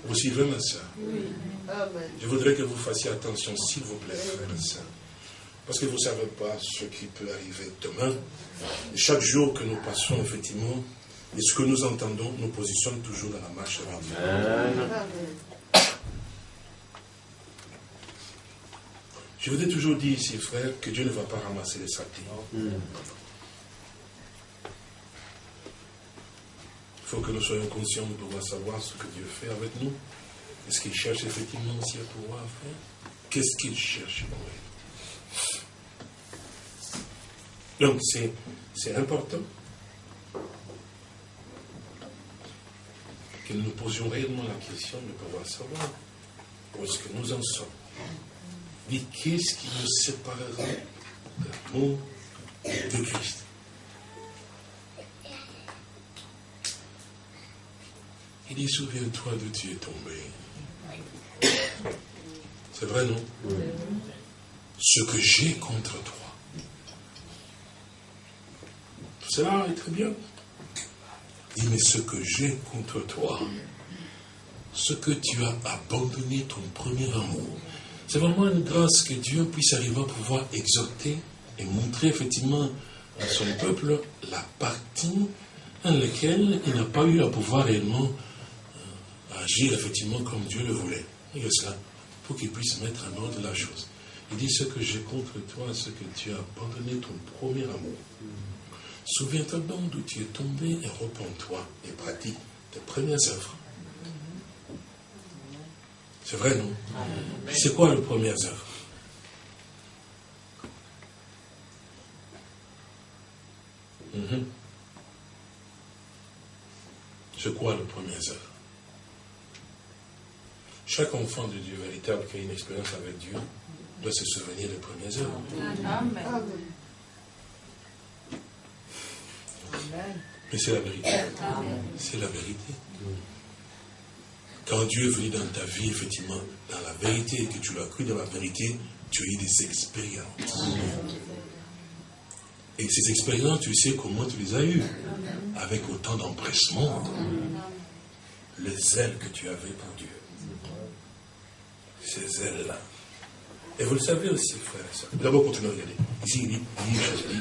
B: Vous suivez, ma soeur Je voudrais que vous fassiez attention, s'il vous plaît, frère et soeur. Parce que vous ne savez pas ce qui peut arriver demain. chaque jour que nous passons, effectivement, et ce que nous entendons nous positionne toujours dans la marche avec Dieu. Je vous ai toujours dit ici, frère, que Dieu ne va pas ramasser les saletés. Il faut que nous soyons conscients de pouvoir savoir ce que Dieu fait avec nous. Est-ce qu'il cherche effectivement aussi à pouvoir faire Qu'est-ce qu'il cherche pour nous donc c'est important que nous nous posions réellement la question de pouvoir savoir où est-ce que nous en sommes. Mais qu'est-ce qui nous séparera de l'amour de Christ? Il dit, souviens-toi de tu es tombé. C'est vrai, non? Ce que j'ai contre toi cela est très bien. Il dit, mais ce que j'ai contre toi, ce que tu as abandonné ton premier amour, c'est vraiment une grâce que Dieu puisse arriver à pouvoir exhorter et montrer effectivement à son peuple la partie dans laquelle il n'a pas eu à pouvoir réellement euh, agir effectivement comme Dieu le voulait. Et ça, pour qu'il puisse mettre en ordre la chose. Il dit ce que j'ai contre toi, ce que tu as abandonné ton premier amour. Souviens-toi donc d'où tu es tombé et repens-toi et pratique tes premières œuvres. C'est vrai, non C'est quoi les premières œuvres mhm. C'est quoi les premières œuvres Chaque enfant de Dieu véritable qui a une expérience avec Dieu doit se souvenir des premières œuvres. Mais c'est la vérité. C'est la vérité. Quand Dieu est venu dans ta vie, effectivement, dans la vérité, et que tu l'as cru dans la vérité, tu as eu des expériences. Et ces expériences, tu sais comment tu les as eues. Avec autant d'empressement. Les ailes que tu avais pour Dieu. Ces ailes-là. Et vous le savez aussi, frère et soeur. D'abord, continuez à regarder. Ici, il dit, il dit,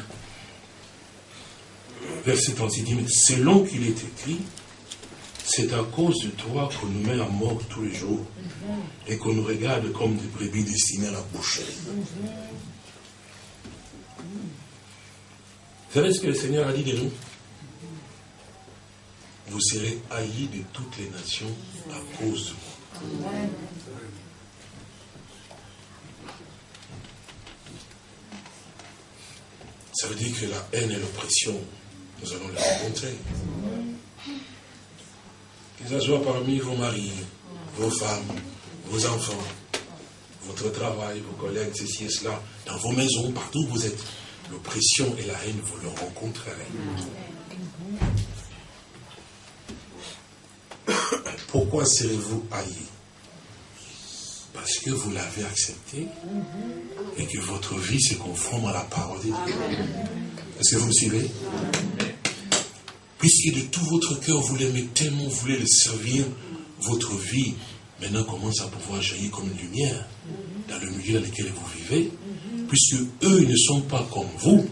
B: verset 36 dit, mais selon qu'il est écrit, c'est à cause de toi qu'on nous met à mort tous les jours et qu'on nous regarde comme des brebis destinées à la boucherie. Vous savez ce que le Seigneur a dit de nous? Vous serez haïs de toutes les nations à cause de moi. Ça veut dire que la haine et l'oppression nous allons les rencontrer. Que ce soit parmi vos maris, vos femmes, vos enfants, votre travail, vos collègues, ceci et cela, dans vos maisons, partout où vous êtes, l'oppression et la haine, vous le rencontrerez. Pourquoi serez-vous haïs? Parce que vous l'avez accepté et que votre vie se conforme à la parole de Dieu. Est-ce que vous me suivez? Puisque de tout votre cœur, vous l'aimez tellement, vous voulez le servir, votre vie maintenant commence à pouvoir jaillir comme une lumière dans le milieu dans lequel vous vivez, puisque eux ne sont pas comme vous,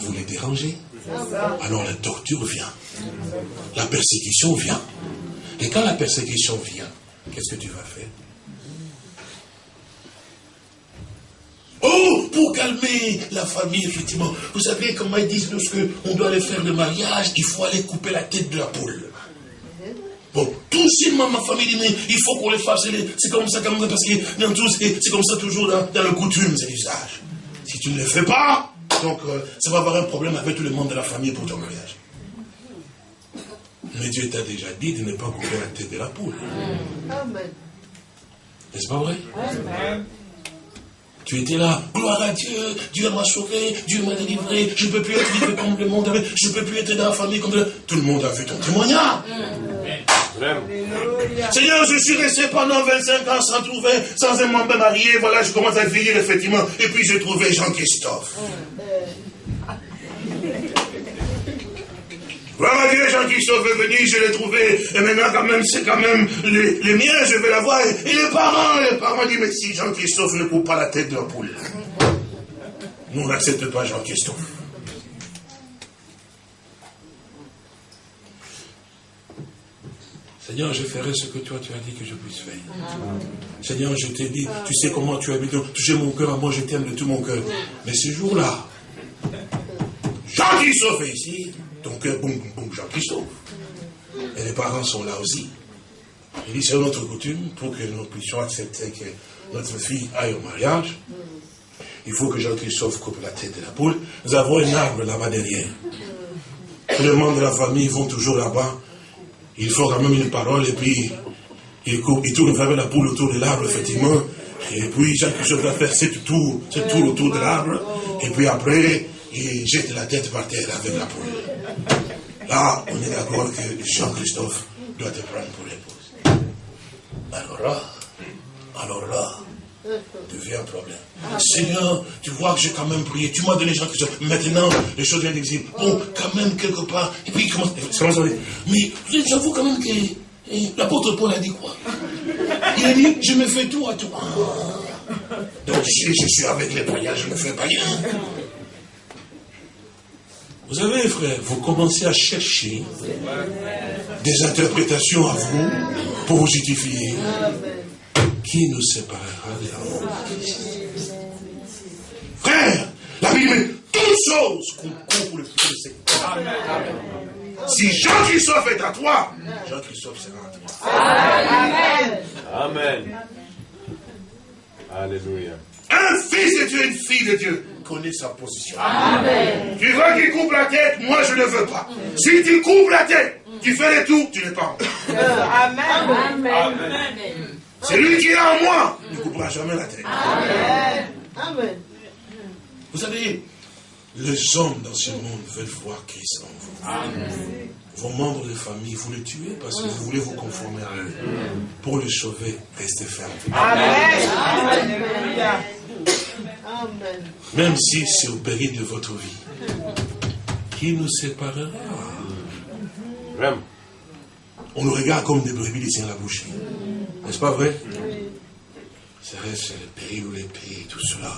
B: vous les dérangez. Alors la torture vient, la persécution vient. Et quand la persécution vient, qu'est-ce que tu vas faire Oh, pour calmer la famille, effectivement. Vous savez comment ils disent lorsque on doit aller faire le mariage, il faut aller couper la tête de la poule. Bon, tout simplement, ma famille dit, mais il faut qu'on les fasse. C'est comme ça, comme ça, parce que c'est comme ça toujours dans, le coutume, c'est l'usage. Si tu ne le fais pas, donc euh, ça va avoir un problème avec tout le monde de la famille pour ton mariage. Mais Dieu t'a déjà dit de ne pas couper la tête de la poule. N'est-ce pas vrai? Tu étais là, gloire à Dieu, Dieu m'a sauvé, Dieu m'a délivré, je ne peux plus être libre comme le monde, je ne peux plus être dans la famille comme le... Tout le monde a vu ton témoignage. Seigneur, je suis resté pendant 25 ans sans trouver, sans un membre marié, voilà, je commence à vieillir effectivement, et puis j'ai trouvé Jean-Christophe. Voilà Dieu, Jean-Christophe est venu, je l'ai trouvé. Et maintenant, quand même, c'est quand même les, miens, je vais l'avoir. Et, les parents, les parents disent, mais si Jean-Christophe ne coupe pas la tête de la poule. Nous, on n'accepte pas Jean-Christophe. Seigneur, je ferai ce que toi tu as dit que je puisse faire. Seigneur, je t'ai dit, tu sais comment tu habites, toucher mon cœur à moi, je t'aime de tout mon cœur. Mais ce jour-là, Jean-Christophe est ici, ton cœur, boum, boum, boum, Jean-Christophe. Et les parents sont là aussi. Il dit, c'est notre coutume, pour que nous puissions accepter que notre fille aille au mariage, il faut que Jean-Christophe coupe la tête de la poule. Nous avons un arbre là-bas derrière. Tous les membres de la famille vont toujours là-bas. Il faut quand même une parole et puis il, coupe, il tourne vers la poule autour de l'arbre, effectivement. Et puis Jean-Christophe va faire sept tours, sept tours autour de l'arbre. Et puis après, il jette la tête par terre avec la poule. Là, on est d'accord que Jean-Christophe doit te prendre pour l'épouse. Alors là, alors là, devient un problème. Seigneur, tu vois que j'ai quand même prié, tu m'as donné Jean-Christophe. Maintenant, les choses viennent d'exister. Bon, quand même, quelque part. Et puis, comment, comment Mais j'avoue quand même que eh, l'apôtre Paul a dit quoi? Il a dit, je me fais tout à toi. Donc, si je suis avec les païens, je me fais païen. Vous savez, frère, vous commencez à chercher des interprétations à vous pour vous justifier. Qui nous séparera de l'amour de Christ Frère, la Bible dit toutes choses concourent pour le feu de cette Si Jean-Christophe est à toi, Jean-Christophe sera à toi.
D: Amen. Amen. Alléluia.
B: Un fils de Dieu, une fille de Dieu connaît sa position. Amen. Tu veux qu'il coupe la tête, moi je ne veux pas. Si tu coupes la tête, tu fais le tout, tu n'es pas en Amen. Amen. C'est lui qui est en moi, ne coupera jamais la tête. Amen. Amen. Vous savez, les hommes dans ce monde veulent voir Christ en vous. Amen. Vos membres de famille, vous les tuez parce que vous voulez vous conformer à eux. Pour les sauver, restez fermes. Amen. Même si c'est au péril de votre vie. Qui nous séparera? On nous regarde comme des brebis ici à la bouche. N'est-ce pas vrai? C'est vrai, c'est le péril ou l'épée, tout cela.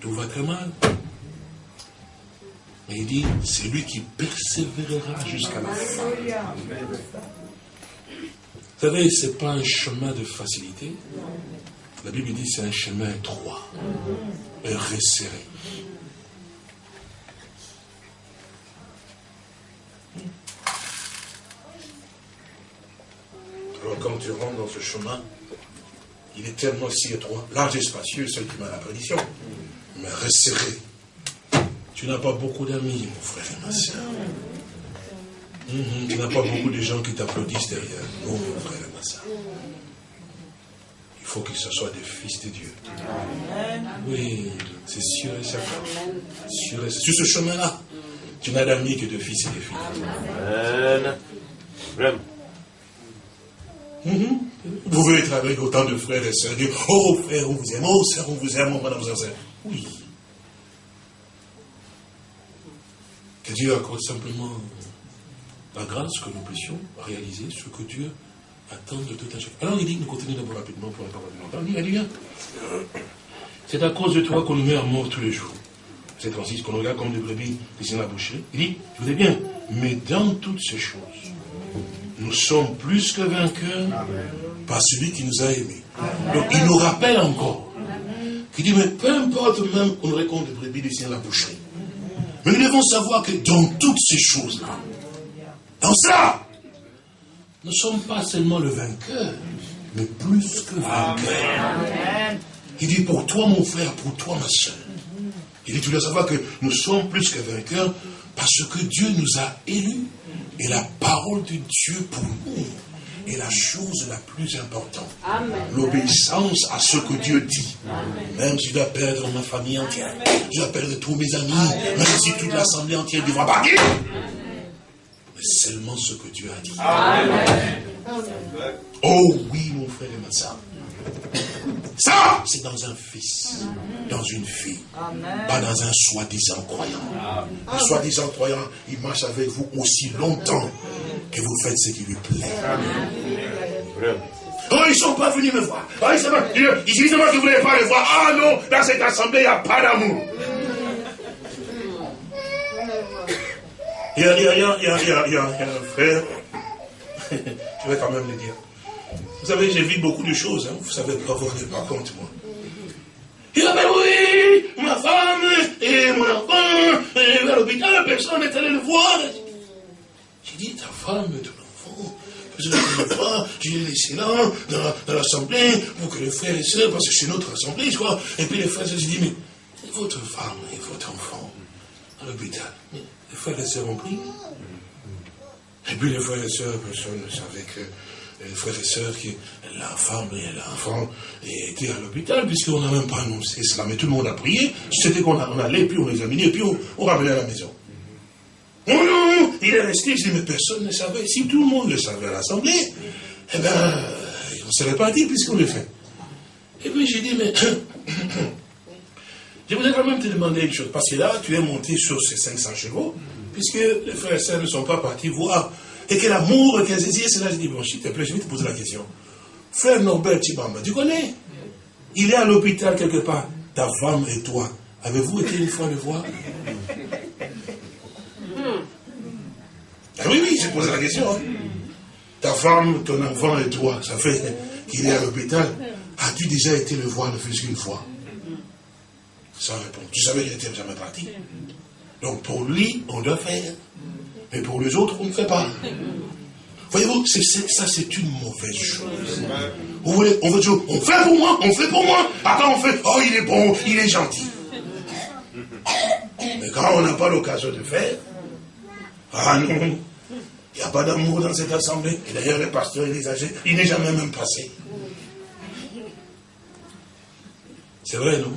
B: Tout va très mal. Mais il dit, c'est lui qui persévérera jusqu'à la fin. Vous savez, ce n'est pas un chemin de facilité. La Bible dit c'est un chemin étroit, et resserré. Alors quand tu rentres dans ce chemin, il est tellement si étroit, large et spacieux, c'est qui m'a la prédiction, mais resserré. Tu n'as pas beaucoup d'amis, mon frère et ma soeur. Mhm, tu n'as pas beaucoup de gens qui t'applaudissent derrière. Non, mon frère et ma soeur. Il faut que ce soit des fils de Dieu. Oui, c'est sûr et certain. Sur, sur ce chemin-là, tu n'as d'amis que de fils et de filles. Amen. Vraiment. Mhm. Vous pouvez être avec autant de frères et sœurs, dire, oh frère, on vous aime, oh sœur, on vous aime, oh madame, sœur. Oui. Que Dieu accorde simplement la grâce que nous puissions réaliser ce que Dieu attend de tout un chacun. Alors il dit, nous continuons d'abord rapidement pour ne pas longtemps. Il dit, c'est à cause de toi qu'on nous met à mort tous les jours. C'est Francis qu'on regarde comme des brebis qui sont la boucherie. Il dit, je vous dis bien, mais dans toutes ces choses, nous sommes plus que vainqueurs par celui qui nous a aimés. Donc il nous rappelle encore, qu'il dit, mais peu importe même qu'on aurait compte des brebis qui sont la boucherie. Mais nous devons savoir que dans toutes ces choses-là, dans cela, nous ne sommes pas seulement le vainqueur, mais plus que vainqueur. Il dit pour toi, mon frère, pour toi, ma soeur. Il dit, tu dois savoir que nous sommes plus que vainqueurs parce que Dieu nous a élus. Et la parole de Dieu pour nous est la chose la plus importante. L'obéissance à ce que Dieu dit. Même si je dois perdre ma famille entière, je dois perdre tous mes amis, même si toute l'assemblée entière devra partir. Mais seulement ce que Dieu a dit. Amen. Oh oui, mon frère et ma soeur. Ça, c'est dans un fils, dans une fille, pas dans un soi-disant croyant. Un soi-disant croyant, il marche avec vous aussi longtemps que vous faites ce qui lui plaît. Oh, ils ne sont pas venus me voir. Oh, ils, disent moi que vous ne voulez pas les voir. Ah non, dans cette assemblée, il n'y a pas d'amour. Il y a, il y a, il y a, il y a, il y a un frère, je vais quand même le dire. Vous savez, j'ai vu beaucoup de choses, hein. vous savez pas vous rendez pas compte, moi. Il a dit, oui, ma femme et mon enfant, et à l'hôpital, personne n'est allé le voir. J'ai dit, ta femme et ton enfant, n'est allé le voir, j'ai laissé là, dans, l'assemblée, pour que les frères et sœurs, parce que c'est notre assemblée, quoi. Et puis les frères et sœurs, j'ai dit, mais votre femme et votre enfant, à l'hôpital, les frères et sœurs ont pris. Et puis les frères et sœurs, personne ne savait que les frères et sœurs, qui, la femme et l'enfant étaient à l'hôpital, puisqu'on n'a même pas annoncé cela. Mais tout le monde a prié. C'était qu'on allait, puis on examinait, puis on, ramenait à la maison. Non, non, il est resté, je dis, mais personne ne savait. Si tout le monde le savait à l'Assemblée, eh bien, on ne serait pas dit, puisqu'on le fait. Et puis j'ai dit, mais je voudrais quand même te demander une chose, parce que là, tu es monté sur ces 500 chevaux, puisque les frères et sœurs ne sont pas partis voir et que l'amour qu'elles c'est cela, je dis, bon, s'il te plaît, je vais te poser la question. Frère Norbert Tibamba, tu connais? Il est à l'hôpital quelque part, ta femme et toi, Avez-vous été une fois le voir? Ah oui, oui, j'ai posé la question. Hein. Ta femme, ton enfant et toi, ça fait qu'il est à l'hôpital. As-tu déjà été le voir ne fût qu'une fois? Sans répondre. Tu savais qu'il n'était jamais parti. Donc pour lui, on doit faire. Mais pour les autres, on ne fait pas. Voyez-vous, ça c'est une mauvaise chose. Vous voulez, on veut dire, on fait pour moi, on fait pour moi. Après on fait, oh il est bon, il est gentil. Mais quand on n'a pas l'occasion de faire, ah non, il n'y a pas d'amour dans cette assemblée. Et d'ailleurs, le pasteur et les âgés, il n'est jamais même passé. C'est vrai, non?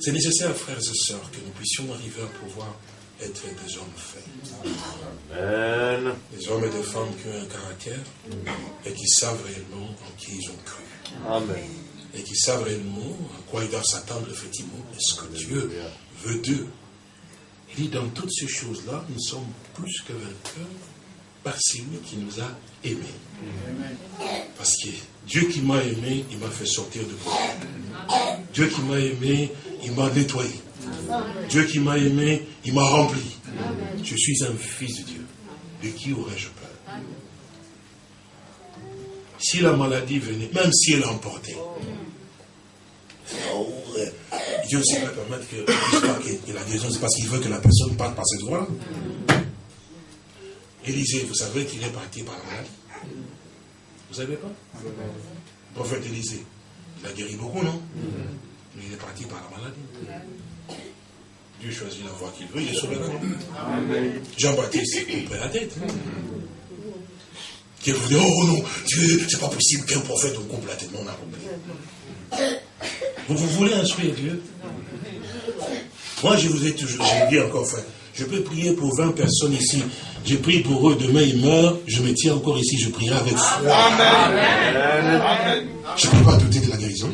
B: C'est nécessaire, frères et sœurs, que nous puissions arriver à pouvoir être des hommes faits. Amen. Des hommes et des femmes qui ont un caractère et qui savent réellement en qui ils ont cru. Amen. Et qui savent réellement à quoi ils doivent s'attendre, effectivement. Est-ce que Dieu veut d'eux? Il dit dans toutes ces choses-là, nous sommes plus que vainqueurs par celui qui nous a aimés. Parce que Dieu qui m'a aimé, il m'a fait sortir de moi. Dieu qui m'a aimé, il m'a nettoyé. Dieu qui m'a aimé, il m'a rempli. Je suis un fils de Dieu. De qui aurais-je peur? Si la maladie venait, même si elle emportait, oh, Dieu ne pas permettre que, la guérison, c'est parce qu'il veut que la personne parte par cette voie. Élisée, vous savez qu'il est parti par la maladie. Vous savez pas? Le prophète Élisée, il a guéri beaucoup, non? Mais il est parti par la maladie. Dieu choisit la voie qu'il veut, il est souverain. Jean-Baptiste, il prend la tête. Qui vous dit, oh non, Dieu, c'est pas possible qu'un prophète vous coupe la tête. Non, on a compris. Vous, vous voulez instruire Dieu? Moi, je vous ai toujours, dit encore, frère, je peux prier pour 20 personnes ici. J'ai prié pour eux, demain ils meurent, je me tiens encore ici, je prierai avec foi. Amen. Je ne peux pas douter de la guérison.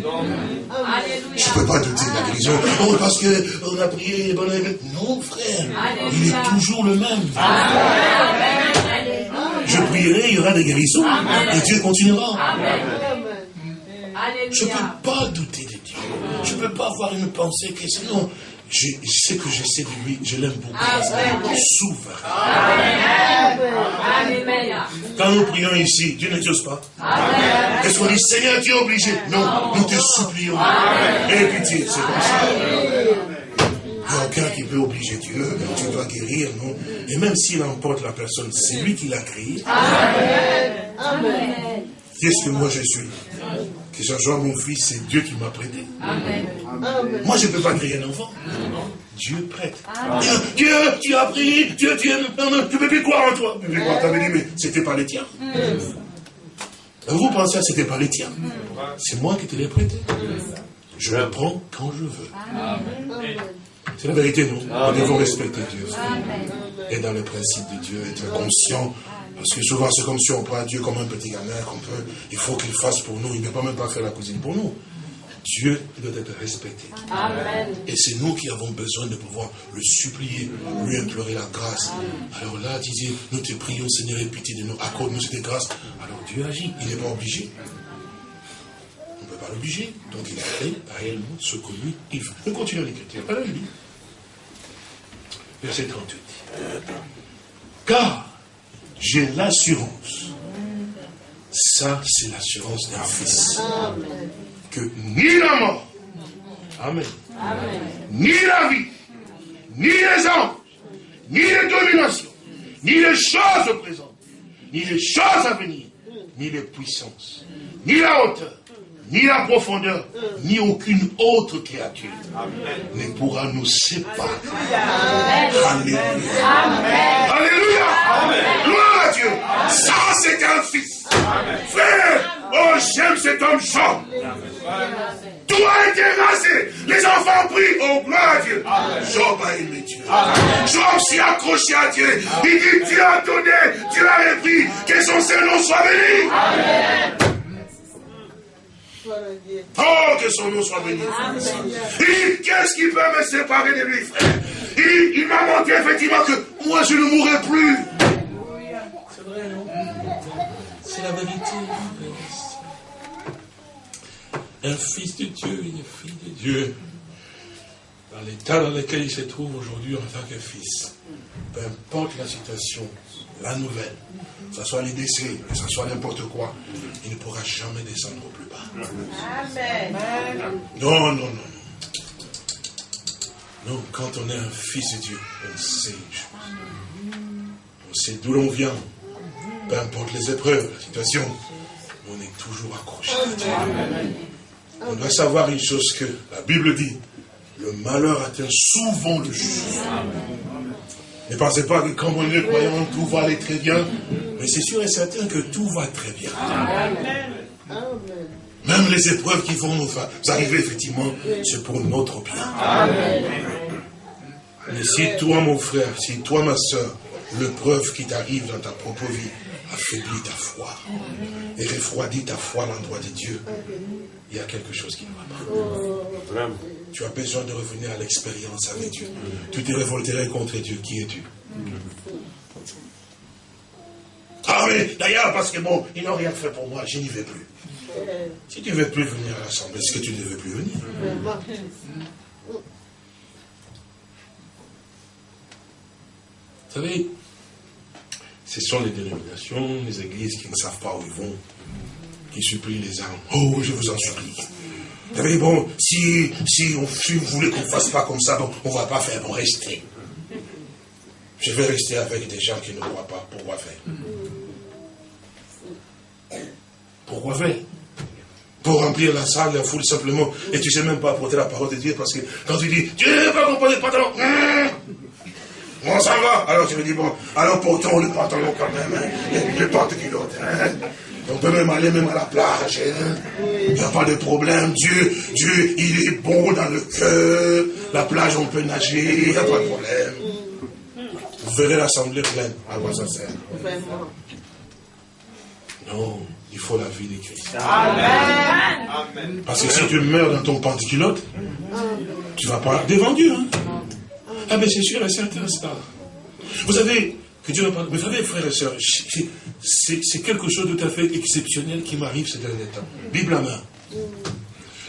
B: Je ne peux pas douter de la guérison. Oh, parce qu'on a prié. Non, frère. Il est toujours le même. Je prierai, il y aura des guérisons. Et Dieu continuera. Je ne peux pas douter de Dieu. Je ne peux pas avoir une pensée que sinon, je, sais que je sais de lui, je l'aime beaucoup. Souverain. Quand nous prions ici, Dieu ne t'ose pas. Est-ce qu'on dit, Seigneur, tu es obligé? Non, nous te supplions. Et pitié, c'est comme ça. Il n'y a aucun qui peut obliger Dieu. Tu dois guérir, non? Et même s'il emporte la personne, c'est lui qui l'a créé. Amen. Qu'est-ce que moi je suis que Jean-Jean, mon fils, c'est Dieu qui m'a prêté. Amen. Moi, je ne peux pas créer un enfant. Dieu prête. Dieu, tu as prié, Dieu, tu ne peux plus croire en toi. Tu avais dit, mais c'était pas les tiens. Vous pensez que c'était pas les tiens. C'est moi qui te l'ai prêté. Je le prends quand je veux. C'est la vérité, nous. Nous devons respecter Dieu. Et dans le principe de Dieu, être conscient parce que souvent, c'est comme si on prend Dieu comme un petit gamin qu'on peut, il faut qu'il fasse pour nous. Il ne peut pas même pas faire la cuisine pour nous. Dieu doit être respecté. Amen. Et c'est nous qui avons besoin de pouvoir le supplier, lui implorer la grâce. Alors là, disait, nous te prions, Seigneur, et pitié de nous, accorde-nous cette grâce. Alors Dieu agit, il n'est pas obligé. On ne peut pas l'obliger. Donc il fait réellement ce que lui, il veut. On continue l'écriture. Alors verset 38. Car j'ai l'assurance. Ça, c'est l'assurance d'un fils. Que ni la mort, Amen, ni la vie, ni les anges, ni les dominations, ni les choses présentes, ni les choses à venir, ni les puissances, ni la hauteur, ni la profondeur, ni aucune autre créature ne pourra nous séparer. Alléluia. Alléluia. Gloire à Dieu. Ça, c'est un fils. Frère, oh, j'aime cet homme Jean. Tout a été rasé. Les enfants prient. Oh, gloire à Dieu. Job a aimé Dieu. Job s'est accroché à Dieu. Il dit Dieu a donné, Dieu a repris. Que son Seigneur soit béni. Amen. Oh, que son nom soit béni. Qu'est-ce qui peut me séparer de lui, frère? Il, il m'a montré effectivement que moi, je ne mourrai plus. C'est vrai, non? C'est la vérité. un fils de Dieu, une fille de Dieu, dans l'état dans lequel il se trouve aujourd'hui en tant que fils, peu importe la situation, la nouvelle, que ce soit les décès, que ce soit n'importe quoi, il ne pourra jamais descendre au plus bas. Amen. Non, non, non, non. Quand on est un fils de Dieu, on sait les choses. On sait d'où l'on vient. Peu importe les épreuves, la situation, on est toujours accroché On doit savoir une chose que la Bible dit. Le malheur atteint souvent le juste. Ne pensez pas que quand on est croyant, tout va aller très bien. Mais c'est sûr et certain que tout va très bien. Même les épreuves qui vont nous arriver, effectivement, c'est pour notre bien. Mais si toi, mon frère, si toi, ma soeur, l'épreuve qui t'arrive dans ta propre vie affaiblit ta foi et refroidit ta foi à l'endroit de Dieu, il y a quelque chose qui ne va pas. Tu as besoin de revenir à l'expérience avec Dieu. Tu te révolterais contre Dieu. Qui es-tu? Ah mais d'ailleurs, parce que bon, ils n'ont rien fait pour moi, je n'y vais plus. Si tu ne veux plus venir à l'Assemblée, est-ce que tu ne veux plus venir? Vous savez, ce sont les dénominations, les églises qui ne savent pas où ils vont, qui supplient les armes. Oh, je vous en supplie. Vous savez, bon, si, si, on, si vous voulez qu'on ne fasse pas comme ça, bon, on ne va pas faire, bon, restez. Je vais rester avec des gens qui ne croient pas. Pourquoi faire? Pourquoi faire? Pour remplir la salle, la foule simplement, et tu ne sais même pas apporter la parole de Dieu, parce que quand tu dis, n'as pas compris le pantalon, hum, on s'en va. Alors tu me dis, bon, alors portons le pantalon quand même, hein, le porte-culotte. Hein. On peut même aller même à la plage. Hein. Il n'y a pas de problème. Dieu, Dieu, il est bon dans le cœur. La plage, on peut nager, il n'y a pas de problème. Vous verrez l'assemblée pleine. À quoi ça sert Non. Il faut la vie de Christ. Amen. Parce que si tu meurs dans ton panticulotte, tu ne vas pas devant Dieu. Hein? Ah, mais c'est sûr et certain, ça. Vous savez, que Dieu Vous savez, frères et sœurs, c'est quelque chose de tout à fait exceptionnel qui m'arrive ces derniers temps. Bible à main.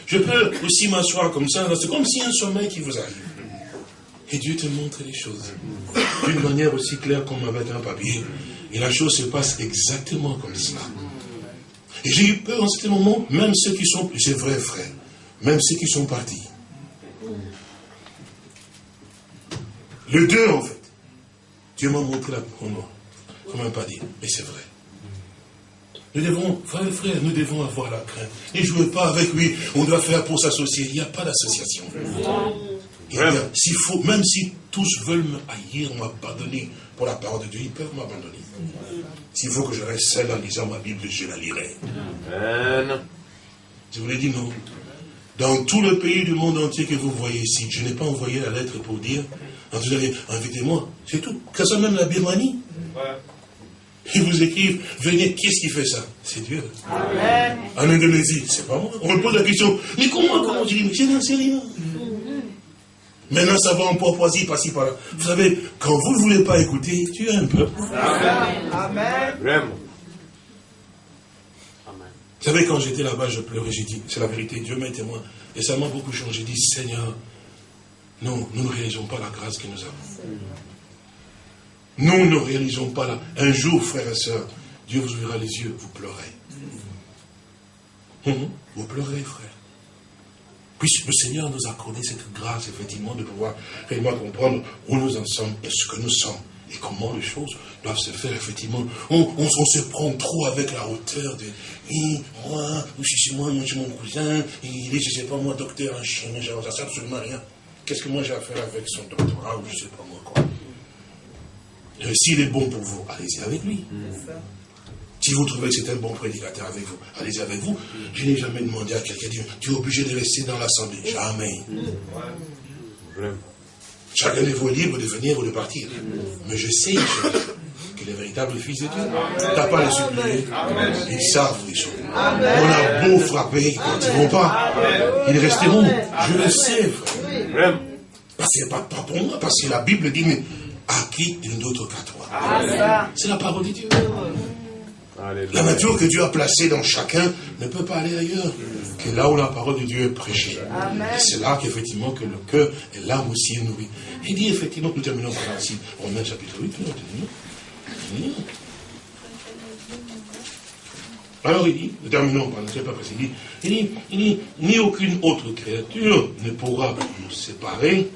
B: Je peux aussi m'asseoir comme ça, c'est comme si un sommeil qui vous arrive. Et Dieu te montre les choses. D'une manière aussi claire comme avec un papier. Et la chose se passe exactement comme cela. Et j'ai eu peur en ce moment, même ceux qui sont, c'est vrai frère, même ceux qui sont partis. Le deux en fait. Dieu m'a montré la moi. Je ne pas dit, mais c'est vrai. Nous devons, frère, frère, nous devons avoir la crainte. Ne jouez pas avec lui, on doit faire pour s'associer. Il n'y a pas d'association. S'il faut, même si tous veulent me haïr, m'abandonner pour la parole de Dieu, ils peuvent m'abandonner. S'il faut que je reste seul en lisant ma Bible, je la lirai. Amen. Je vous l'ai dit, non. Dans tout le pays du monde entier que vous voyez ici, je n'ai pas envoyé la lettre pour dire, vous allez invitez-moi, c'est tout. Que ça même la Birmanie. Ils vous écrivent, venez, qui est-ce qui fait ça? C'est Dieu. Amen. En Indonésie, c'est pas moi. On me pose la question, mais comment, comment Je dis, mais je n'en sais rien. Maintenant, ça va en pourpoisie, par-ci, par-là. Vous savez, quand vous ne voulez pas écouter, tu es un peu. Amen. Amen. Vous savez, quand j'étais là-bas, je pleurais, j'ai dit, c'est la vérité, Dieu m'est témoin. Et ça m'a beaucoup changé. J'ai dit, Seigneur, non, nous ne réalisons pas la grâce que nous avons. Nous ne réalisons pas la... Un jour, frères et sœurs, Dieu vous ouvrira les yeux, vous pleurez. Hum, vous pleurez, frère. Puisque le Seigneur nous a accordé cette grâce, effectivement, de pouvoir réellement comprendre où nous en sommes et ce que nous sommes. Et comment les choses doivent se faire, effectivement. On, se prend trop avec la hauteur de moi, je suis moi, je suis mon cousin, il est, je ne sais pas moi, docteur en Chine, ça ne sert absolument rien. Qu'est-ce que moi j'ai à faire avec son doctorat ou je ne sais pas moi quoi? Euh, S'il est bon pour vous, allez-y avec lui. Si vous trouvez que c'est un bon prédicateur avec vous, allez-y avec vous. Je n'ai jamais demandé à quelqu'un, tu es obligé de rester dans l'assemblée. Jamais. Chacun de vous est libre de venir ou de partir. Mais je sais que les véritables fils de Dieu, tu n'as pas les supplier. Ils savent les choses. On a beau frapper, ils ne continueront pas. Ils resteront. Je le sais, frère. Parce que pas, pas pour moi, parce que la Bible dit, mais à qui une autre qu'à toi. C'est la parole de Dieu. La nature que Dieu a placée dans chacun ne peut pas aller ailleurs que là où la parole de Dieu est prêchée. Et c'est là qu'effectivement que le cœur et l'âme aussi est nourri. Il dit effectivement, nous terminons par ici, Romains chapitre 8, nous Alors il dit, nous terminons par ne pas précis, il dit, il dit, ni aucune autre créature ne pourra nous séparer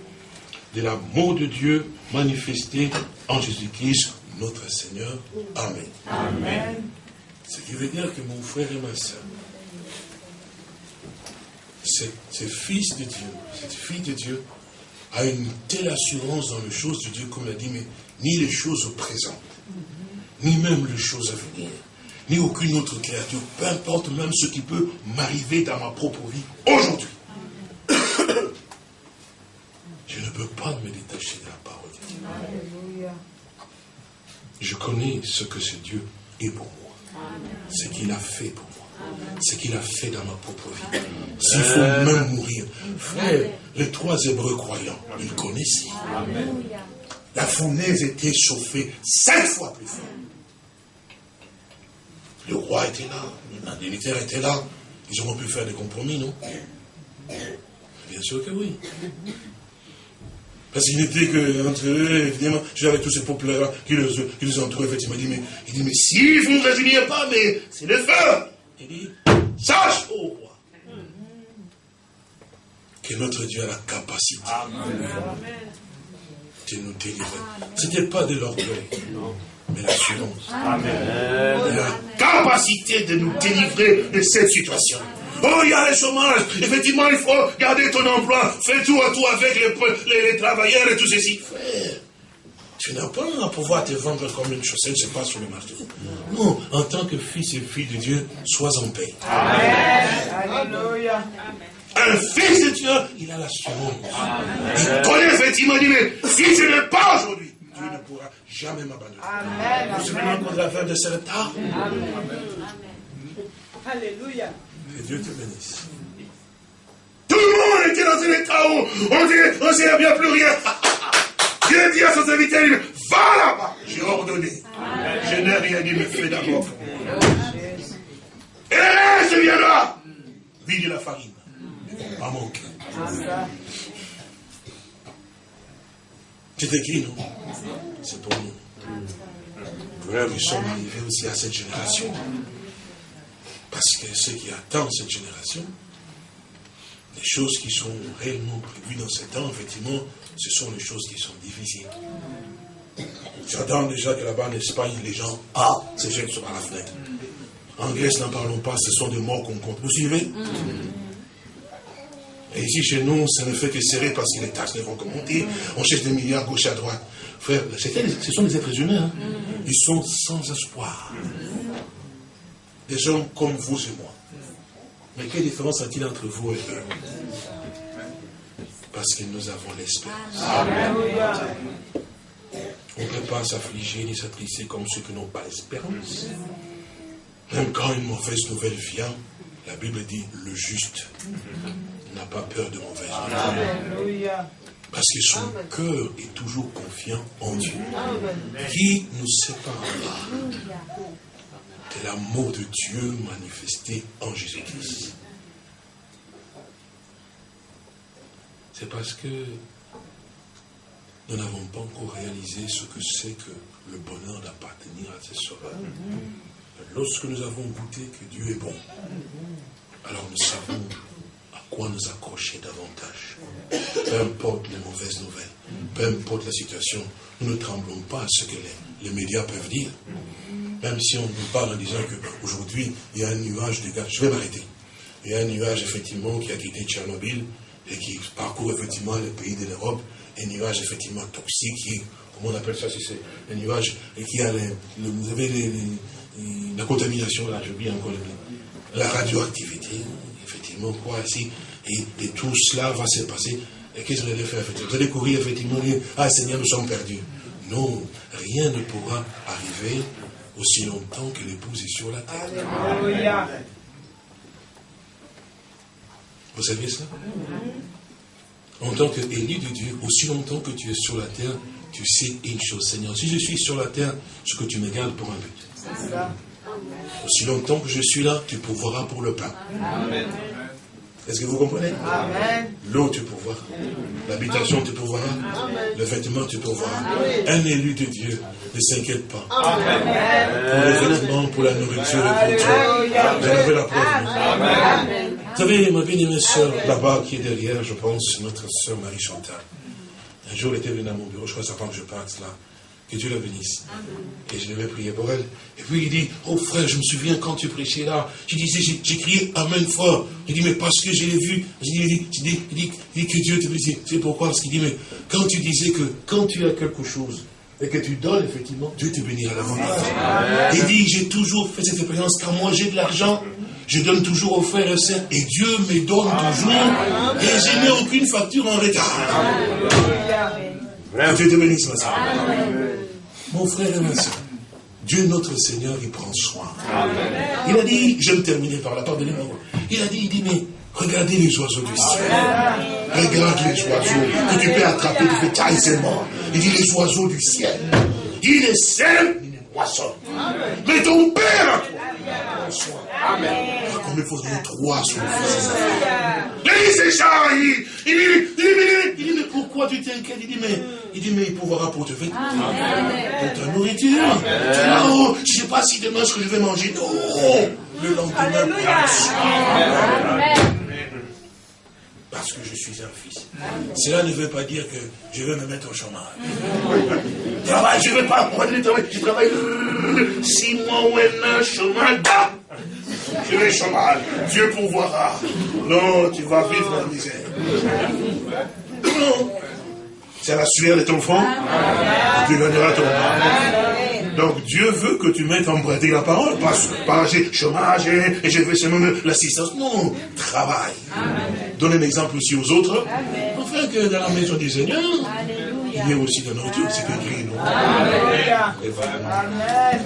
B: de l'amour de Dieu manifesté en Jésus-Christ, notre Seigneur. Amen. Amen. Ce qui veut dire que mon frère et ma soeur, ce fils de Dieu, cette fille de Dieu, a une telle assurance dans les choses de Dieu, comme il a dit, mais ni les choses présentes, ni même les choses à venir, ni aucune autre créature, peu importe même ce qui peut m'arriver dans ma propre vie aujourd'hui. Je ne peux pas me détacher de la parole de Dieu. Je connais ce que ce Dieu est pour moi, ce qu'il a fait pour moi, ce qu'il a fait dans ma propre vie. S'il faut même mourir, frère, les trois Hébreux croyants, ils connaissaient. La fournaise était chauffée cinq fois plus fort. Le roi était là, l'indemnitaire était là. Ils auront pu faire des compromis, non? Bien sûr que oui. Parce qu'il n'était que entre eux, évidemment, j'avais tous ces peuples-là qui les, qui les entouraient, effectivement. Il dit, mais, il dit, mais si vous ne résignez pas, mais c'est le feu. Il dit, sache, ô roi, que notre Dieu a la capacité de nous délivrer. Ce n'était pas de l'orgueil, mais l'assurance. La capacité de nous délivrer de cette situation. Oh, il y a le chômage. Effectivement, il faut garder ton emploi. Fais tout à tout avec les, les, travailleurs et tout ceci. Frère, tu n'as pas à pouvoir te vendre comme une chaussette, c'est pas sur le marché. Non, en tant que fils et fille de Dieu, sois en paix. Amen. Alléluia. Un fils de Dieu, il a l'assurance. Il connaît effectivement, il dit, mais si je n'ai pas aujourd'hui, Dieu ne pourra jamais m'abandonner. Vous souvenez de la femme de Sarepta Amen. Alléluia. Que Dieu te bénisse. Tout le monde était dans un état où on dit, on ne bien plus rien. Dieu dit à son serviteur, va là-bas. J'ai ordonné. Je n'ai rien dit, mais fais d'abord. Et le reste viendra. Vide la farine. Pas manquer. C'est écrit, non? C'est pour nous. Frère, nous sommes arrivés aussi à cette génération. Parce que ce qui attend cette génération, les choses qui sont réellement prévues dans ce temps, effectivement, ce sont les choses qui sont difficiles. J'attends déjà que là-bas en Espagne, les gens, ah, se jettent sur la fenêtre. En Grèce, n'en parlons pas, ce sont des morts qu'on compte. Vous suivez Et ici, chez nous, ça ne fait que serrer parce que les taxes ne vont que monter. On cherche des milliards gauche à droite. Frère, ce sont des êtres humains. Hein. Ils sont sans espoir des gens comme vous et moi. Mais quelle différence a-t-il entre vous et eux? Parce que nous avons l'espérance. On ne peut pas s'affliger ni s'attrister comme ceux qui n'ont pas l'espérance. Même quand une mauvaise nouvelle vient, la Bible dit le juste n'a pas peur de mauvaise nouvelles. Parce que son cœur est toujours confiant en Dieu. Qui nous séparera de l'amour de Dieu manifesté en Jésus-Christ? C'est parce que nous n'avons pas encore réalisé ce que c'est que le bonheur d'appartenir à ses sauveurs. Lorsque nous avons goûté que Dieu est bon, alors nous savons quoi nous accrocher davantage. Peu importe les mauvaises nouvelles, peu importe la situation, nous ne tremblons pas à ce que les, les médias peuvent dire. Même si on nous parle en disant qu'aujourd'hui, il y a un nuage de gaz. Je vais m'arrêter. Il y a un nuage, effectivement, qui a quitté Tchernobyl et qui parcourt, effectivement, les pays de l'Europe. Un nuage, effectivement, toxique qui, comment on appelle ça, c'est un nuage et qui a, vous avez la contamination, là, je dis encore, la radioactivité, effectivement, quoi, ici. Et, tout cela va se passer. Et qu'est-ce que vous allez faire, effectivement? Vous allez courir, effectivement, dire, ah Seigneur, nous sommes perdus. Non, rien ne pourra arriver aussi longtemps que l'épouse est sur la terre. Vous savez ça? En tant qu'élu de Dieu, aussi longtemps que tu es sur la terre, tu sais une chose, Seigneur. Si je suis sur la terre, ce que tu me gardes pour un but. Aussi longtemps que je suis là, tu pourvoiras pour le pain. Est-ce que vous comprenez? L'eau, tu pourvoiras. L'habitation, tu pourvoiras. Le vêtement, tu pourvoiras. Un élu de Dieu, ne s'inquiète pas. Pour le vêtement, pour la nourriture et pour tout. J'avais la preuve. Vous savez, ma bien-aimée soeur, là-bas, qui est derrière, je pense, notre soeur Marie-Chantal. Un jour, elle était venue à mon bureau, je crois avant que je parte là. Que Dieu la bénisse. Et je devais prier pour elle. Et puis il dit, oh frère, je me souviens quand tu prêchais là, je disais, j'ai crié Amen fort. Il dit, mais parce que je l'ai vu, je dis, il dit, il dit, que Dieu te bénisse. C'est pourquoi? Parce qu'il dit, mais quand tu disais que quand tu as quelque chose, et que tu donnes, effectivement, Dieu te bénira la Il dit, j'ai toujours fait cette expérience, quand moi j'ai de l'argent, je donne toujours aux frères et sœurs, et Dieu me donne toujours, et je n'ai aucune facture en retard. Dieu te bénisse, ma soeur. Mon frère et ma soeur, Dieu notre Seigneur, il prend soin. Il a dit, je vais me terminer par la part de. Il a dit, il dit, mais regardez les oiseaux du ciel. Regarde les oiseaux que tu peux attraper, tu fais mort. Il dit, les oiseaux du ciel. Il est seul, il est poisson. Mais ton Père toi, prend soin. Amen. Ah, combien il faut trois sur le fils Il dit, c'est ça, il dit, il dit, il dit, mais pourquoi tu t'inquiètes Il dit, mais il dit, mais il pourra pour te faire pour ta nourriture. Non, je ne sais pas si demain ce que je vais manger. Non, le lendemain. Parce que je suis un fils. Cela ne veut pas dire que je vais me mettre au chômage. Travail, je ne vais pas. Je travaille six mois ou un an, chômage. Je vais chômage. Dieu pourvoira. Non, tu vas vivre dans la misère. Non. C'est la sueur de ton front tu gagneras ton Donc Dieu veut que tu mettes en pratique la parole, pas, pas chômage et, je vais seulement l'assistance. Non, travail. Donne un exemple aussi aux autres. Enfin que dans la maison du Seigneur, il y a aussi de nourriture, c'est non Amen.